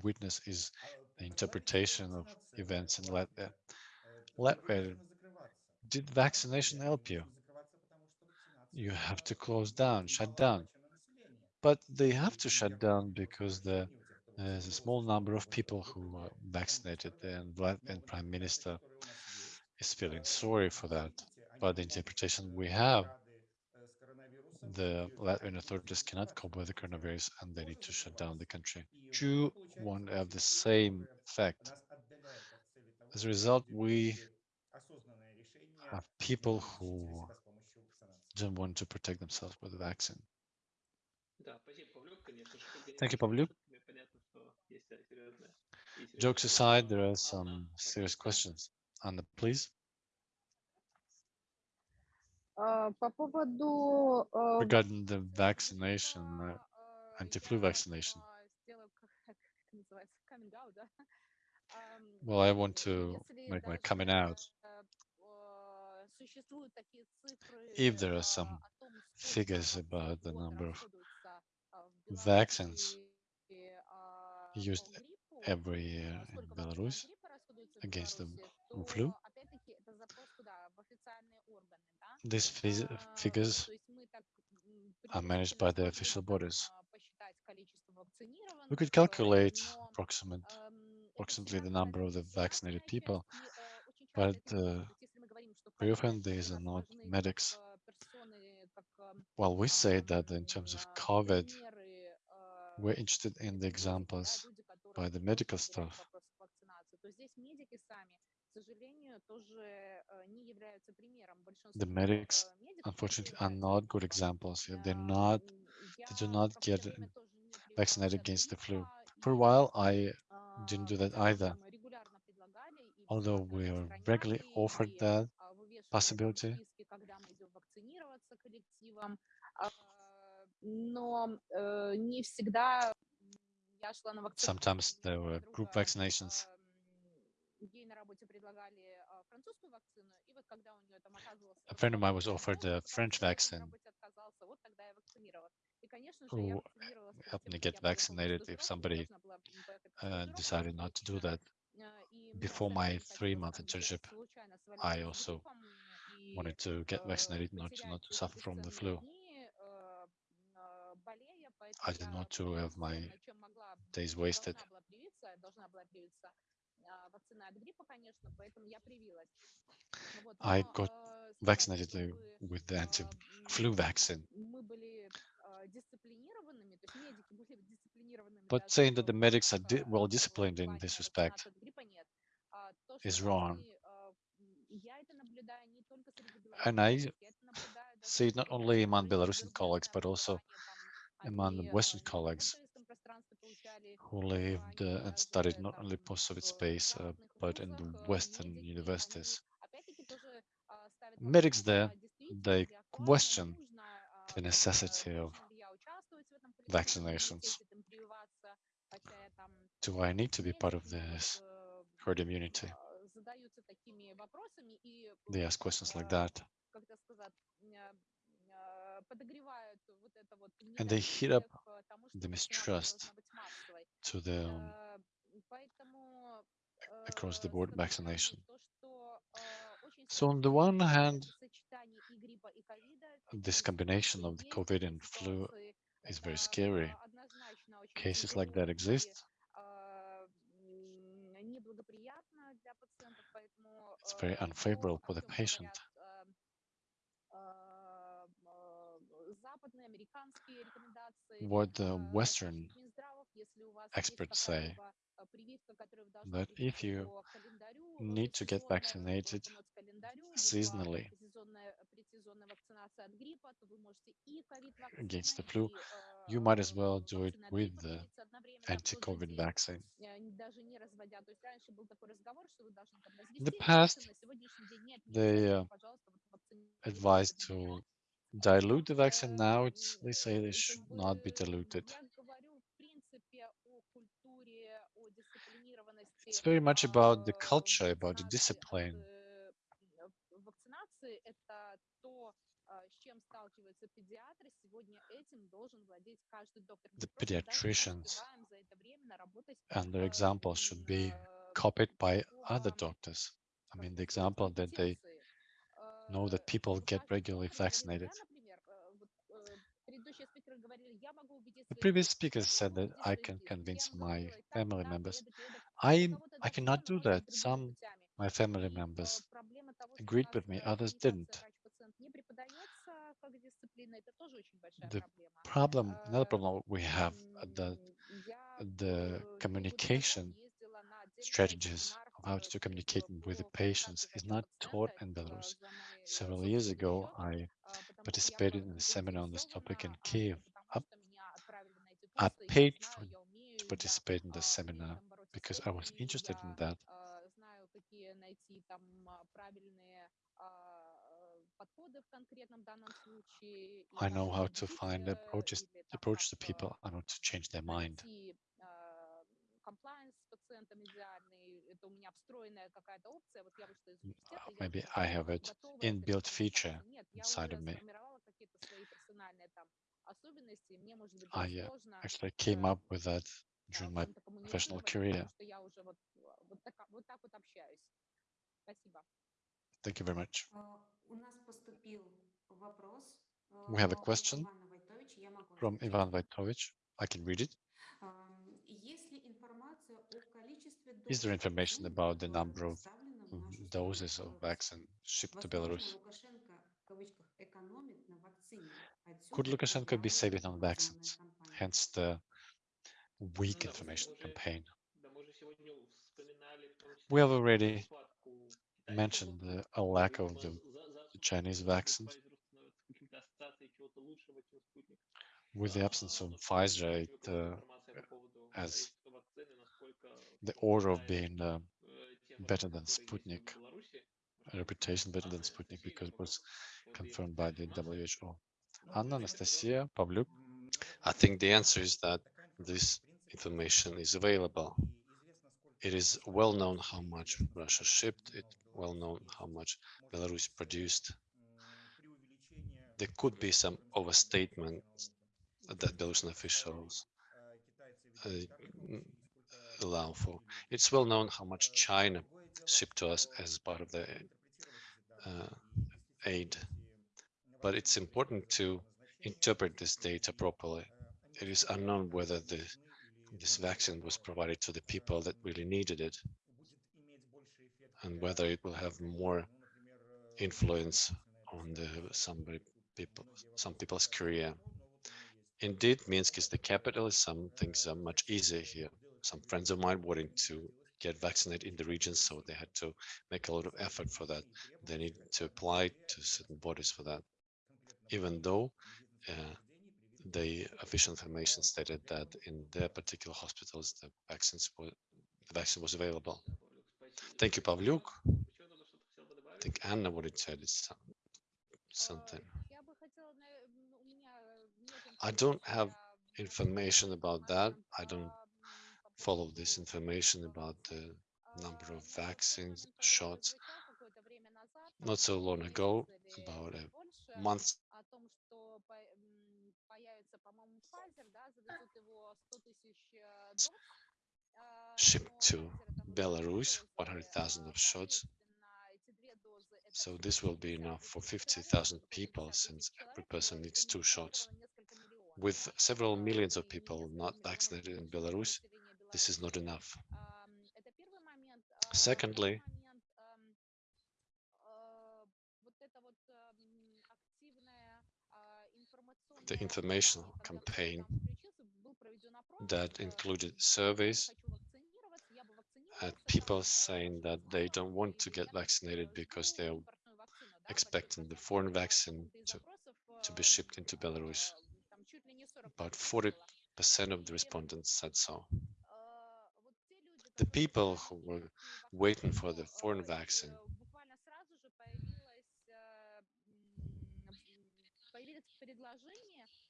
witness is the interpretation of events in Latvia. Latvia, did vaccination help you? You have to close down, shut down. But they have to shut down because the, there's a small number of people who are vaccinated, and Latvian Prime Minister is feeling sorry for that. But the interpretation we have, the Latvian authorities cannot cope with the coronavirus and they need to shut down the country. Two won't have the same effect. As a result, we have people who don't want to protect themselves with a the vaccine. Thank you, Pavlyuk. Jokes aside, there are some serious questions. Anna, please. А, По поводу э, Regarding the вакцинации vaccination, uh, гриппа, э, anti-flu я, vaccination. а, сделаю, как как это называется, coming out, да? Ам, Well, I want to Если make my даже coming out. э, э, существуют такие цифры If there are а, some о том, сколько figures вакцин about в the год number of расходуется а, в vaccines Беларуси а, used по гриппу, every year а, in сколько вакцин от Belarus гриппа расходуется в against the Беларуси, flu. these uh, figures are managed by the official bodies. We could calculate approximate, approximately the number of the vaccinated people, but uh, very often these are not medics. Well, we say that in terms of COVID, we're interested in the examples by the medical staff the medics, unfortunately, are not good examples. They're not, they do not get vaccinated against the flu. For a while, I didn't do that either. Although we regularly offered that possibility, Sometimes there were group vaccinations ам, ей на работе предлагали а, французскую вакцину, и вот когда у нее там оказывался A friend of mine was подходящий offered возраст, the потому French что человек на vaccine работе отказался, вот тогда я вакцинировалась. И, конечно же, я who вакцинировалась перед helped тем, me как get я поехала на vaccinated if стажировку, я somebody должна была м, поехать на uh, стажировку decided not to do двухмесячную, that. а, и мне Before my абсолютно не three хотелось month там где-то internship, случайно I свалиться с also гриппом и wanted to get э, vaccinated not to, not потерять to эти suffer from the бесценные flu. дни, э, э, болея, поэтому I did я not to have my традиционно, чем могла, days чем wasted. должна была привиться, я должна была привиться а, вакцина от гриппа, конечно, поэтому я привилась. Вот, I но got э, сказать, vaccinated uh, чтобы with the а, anti-flu м, vaccine. мы были а, дисциплинированными, то есть медики были дисциплинированными But даже saying that в the medics are планах, di- well э, в disciplined in плане this respect вакцинации от гриппа нет. А то, что is wrong. должны, а, м, я это наблюдаю не только среди And белорусских I коллег, я это наблюдаю даже see it not среди only коллег, among которые Belarusian имеют colleagues, зарубежное but also образование, там, among the они Western а, не на colleagues постсоветском пространстве получали who lived uh, and studied not only post-Soviet space, uh, but in the Western universities. Medics there, they question the necessity of vaccinations. Do I need to be part of this herd immunity? They ask questions like that and they heat up the mistrust to the across the board vaccination. So on the one hand, this combination of the COVID and flu is very scary. Cases like that exist. It's very unfavorable for the patient. what the э, Western experts say, that if you need to get vaccinated seasonally against the flu, you might as well do it with the anti-COVID vaccine. In the past, they uh, advised to dilute the vaccine now, they say they should not be diluted. It's very much about the culture, about the discipline. The pediatricians and their examples should be copied by other doctors. I mean, the example that they know that people get regularly vaccinated. The previous speaker said that I can convince my family members. I, I cannot do that. Some my family members agreed with me, others didn't. The problem, another problem we have, uh, the, the communication strategies of how to communicate with the patients is not taught in Belarus. Several years ago, I participated in a seminar on this topic in Kiev. I, paid for, to participate in the seminar because I was interested in that. I know how to find approaches approach to people and how to change their mind найти комплайенс с пациентом идеальный. Это у меня встроенная какая-то опция. Вот я вышла из M- университета, uh, я Maybe уже I все have it готова к этой inbuilt feature коммуникации. Нет, я inside уже of me. сформировала какие-то свои персональные там особенности. и Мне, может быть, I даже uh, сложно actually came э, up with that а, during в my чем-то professional коммуницировать, career. потому что я уже вот, а, вот, так, вот так вот общаюсь. Спасибо. Thank you very much. А, У нас поступил вопрос We have a а, от question Ивана Войтовича. Я могу from озвучить. Ivan Vaitovich. I can read it. Is there information about the number of doses of vaccine shipped to Belarus? Could Lukashenko be saving on vaccines? Hence the weak information campaign. We have already mentioned the, a lack of the Chinese vaccine. With the absence of Pfizer, it, uh, as the order of being uh, better than Sputnik, a reputation better than Sputnik because it was confirmed by the WHO. Anna, Anastasia, Pavlyuk. I think the answer is that this information is available. It is well known how much Russia shipped, it well known how much Belarus produced. There could be some overstatement that Belarusian officials uh, allow for. It's well known how much China shipped to us as part of the uh, aid, but it's important to interpret this data properly. It is unknown whether the, this vaccine was provided to the people that really needed it and whether it will have more influence on the somebody people some people's career. Indeed, Minsk is the capital. Some things are much easier here some friends of mine wanting to get vaccinated in the region, so they had to make a lot of effort for that. They need to apply to certain bodies for that, even though uh, the official information stated that in their particular hospitals, the vaccines were, the vaccine was available. Thank you, Pavlyuk. I think Anna wanted to add something. I don't have information about that. I don't follow this information about the number of vaccine shots not so long ago, about a month shipped to Belarus, 100,000 of shots. So this will be enough for 50,000 people since every person needs two shots. With several millions of people not vaccinated in Belarus, this is not enough. Secondly, the informational campaign that included surveys at people saying that they don't want to get vaccinated because they're expecting the foreign vaccine to, to be shipped into Belarus. About 40% of the respondents said so the people who were waiting for the foreign vaccine.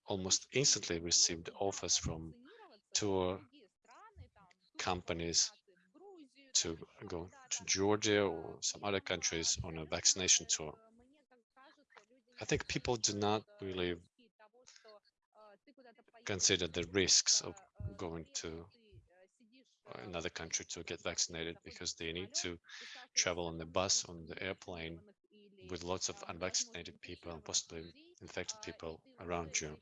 Almost instantly received offers from tour companies to go to Georgia or some other countries on a vaccination tour. I think people do not really consider the risks of going to another country to get vaccinated because they need to travel on the bus, on the airplane with lots of unvaccinated people and possibly infected people around you.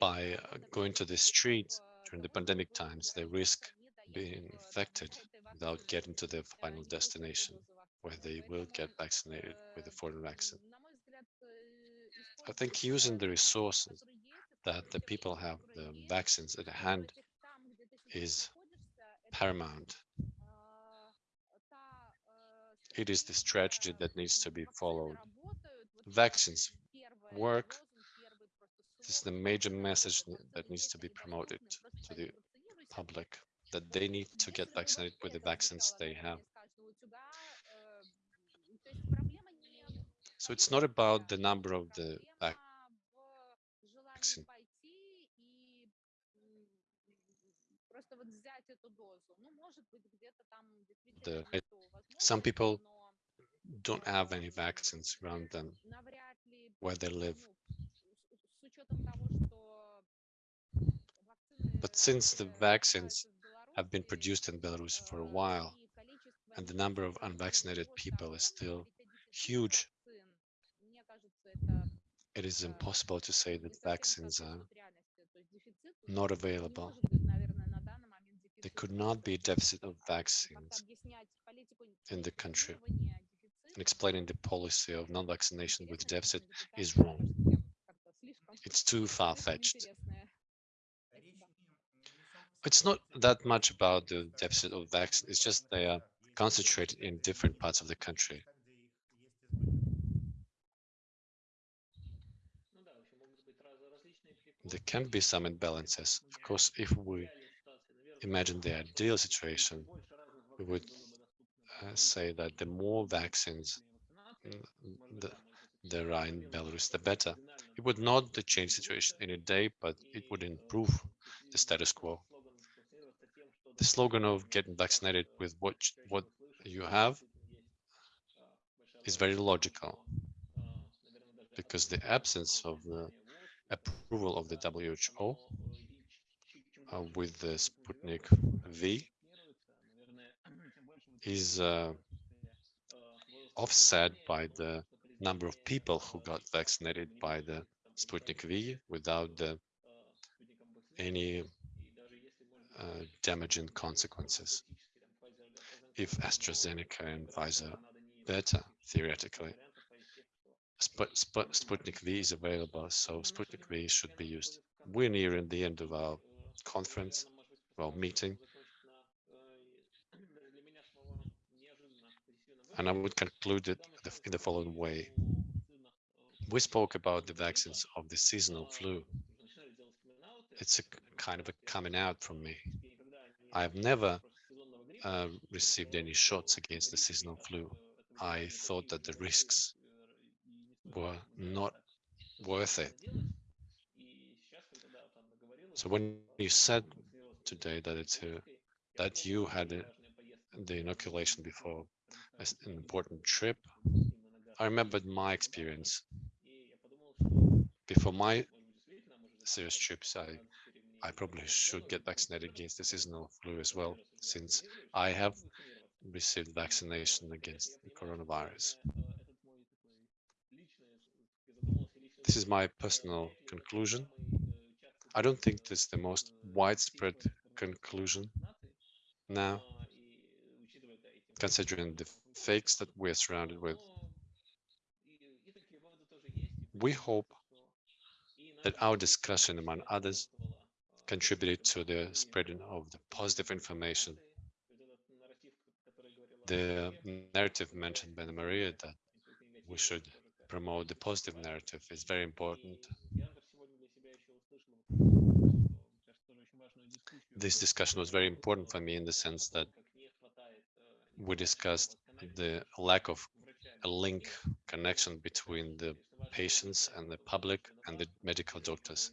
By uh, going to the street during the pandemic times, they risk being infected without getting to their final destination, where they will get vaccinated with a foreign vaccine. I think using the resources that the people have the vaccines at hand is paramount. It is this strategy that needs to be followed. Vaccines work. This is the major message that needs to be promoted to the public, that they need to get vaccinated with the vaccines they have. So it's not about the number of the vaccine эту дозу. Ну, может быть, где-то там действительно The- нету some возможности, people но don't have any эм, vaccines around them навряд ли, where they live. ну, с, с учетом того, что вакцины But since the уже vaccines добываются в have been Беларуси, produced in Belarus for a э, while, и количество and the number of неинфицированных unvaccinated его people is сторонников still и те дефицит huge, вакцин, мне кажется, это it is э, impossible to say не that совсем vaccines are соответствует реальности. То есть дефицит not не available. There could not be a deficit of vaccines in the country. And explaining the policy of non-vaccination with deficit is wrong. It's too far-fetched. It's not that much about the deficit of vaccines, it's just they are concentrated in different parts of the country. There can be some imbalances. Of course, if we imagine the ideal situation, we would uh, say that the more vaccines mm, the, there are in Belarus, the better. It would not change situation in a day, but it would improve the status quo. The slogan of getting vaccinated with what what you have is very logical because the absence of the approval of the WHO uh, with the Sputnik V is uh, offset by the number of people who got vaccinated by the Sputnik V without the, any uh, damaging consequences. If AstraZeneca and Pfizer better, theoretically, Sput, Sput, Sputnik V is available, so Sputnik V should be used. We're nearing the end of our conference, well, meeting, and I would conclude it in the following way. We spoke about the vaccines of the seasonal flu. It's a kind of a coming out from me. I've never uh, received any shots against the seasonal flu. I thought that the risks were not worth it. So when you said today that it's a, that you had the inoculation before an important trip, I remembered my experience. Before my serious trips, I I probably should get vaccinated against the seasonal flu as well, since I have received vaccination against the coronavirus. This is my personal conclusion. I don't think this is the most widespread conclusion now, considering the fakes that we're surrounded with. We hope that our discussion, among others, contributed to the spreading of the positive information. The narrative mentioned by Maria that we should promote the positive narrative is very important. This discussion was very important for me in the sense that we discussed the lack of a link connection between the patients and the public and the medical doctors.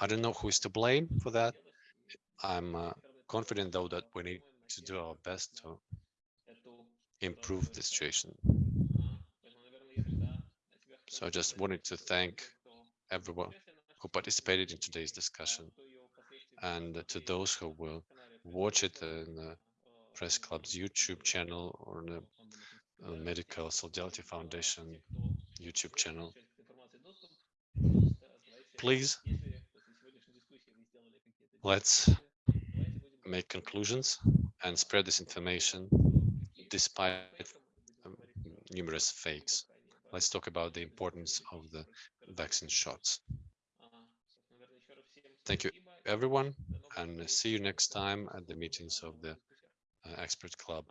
I don't know who is to blame for that. I'm uh, confident though that we need to do our best to improve the situation. So I just wanted to thank everyone who participated in today's discussion and to those who will watch it in the Press Club's YouTube channel or the Medical Solidarity Foundation YouTube channel. Please, let's make conclusions and spread this information despite um, numerous fakes. Let's talk about the importance of the vaccine shots. Thank you, everyone, and see you next time at the meetings of the uh, Expert Club.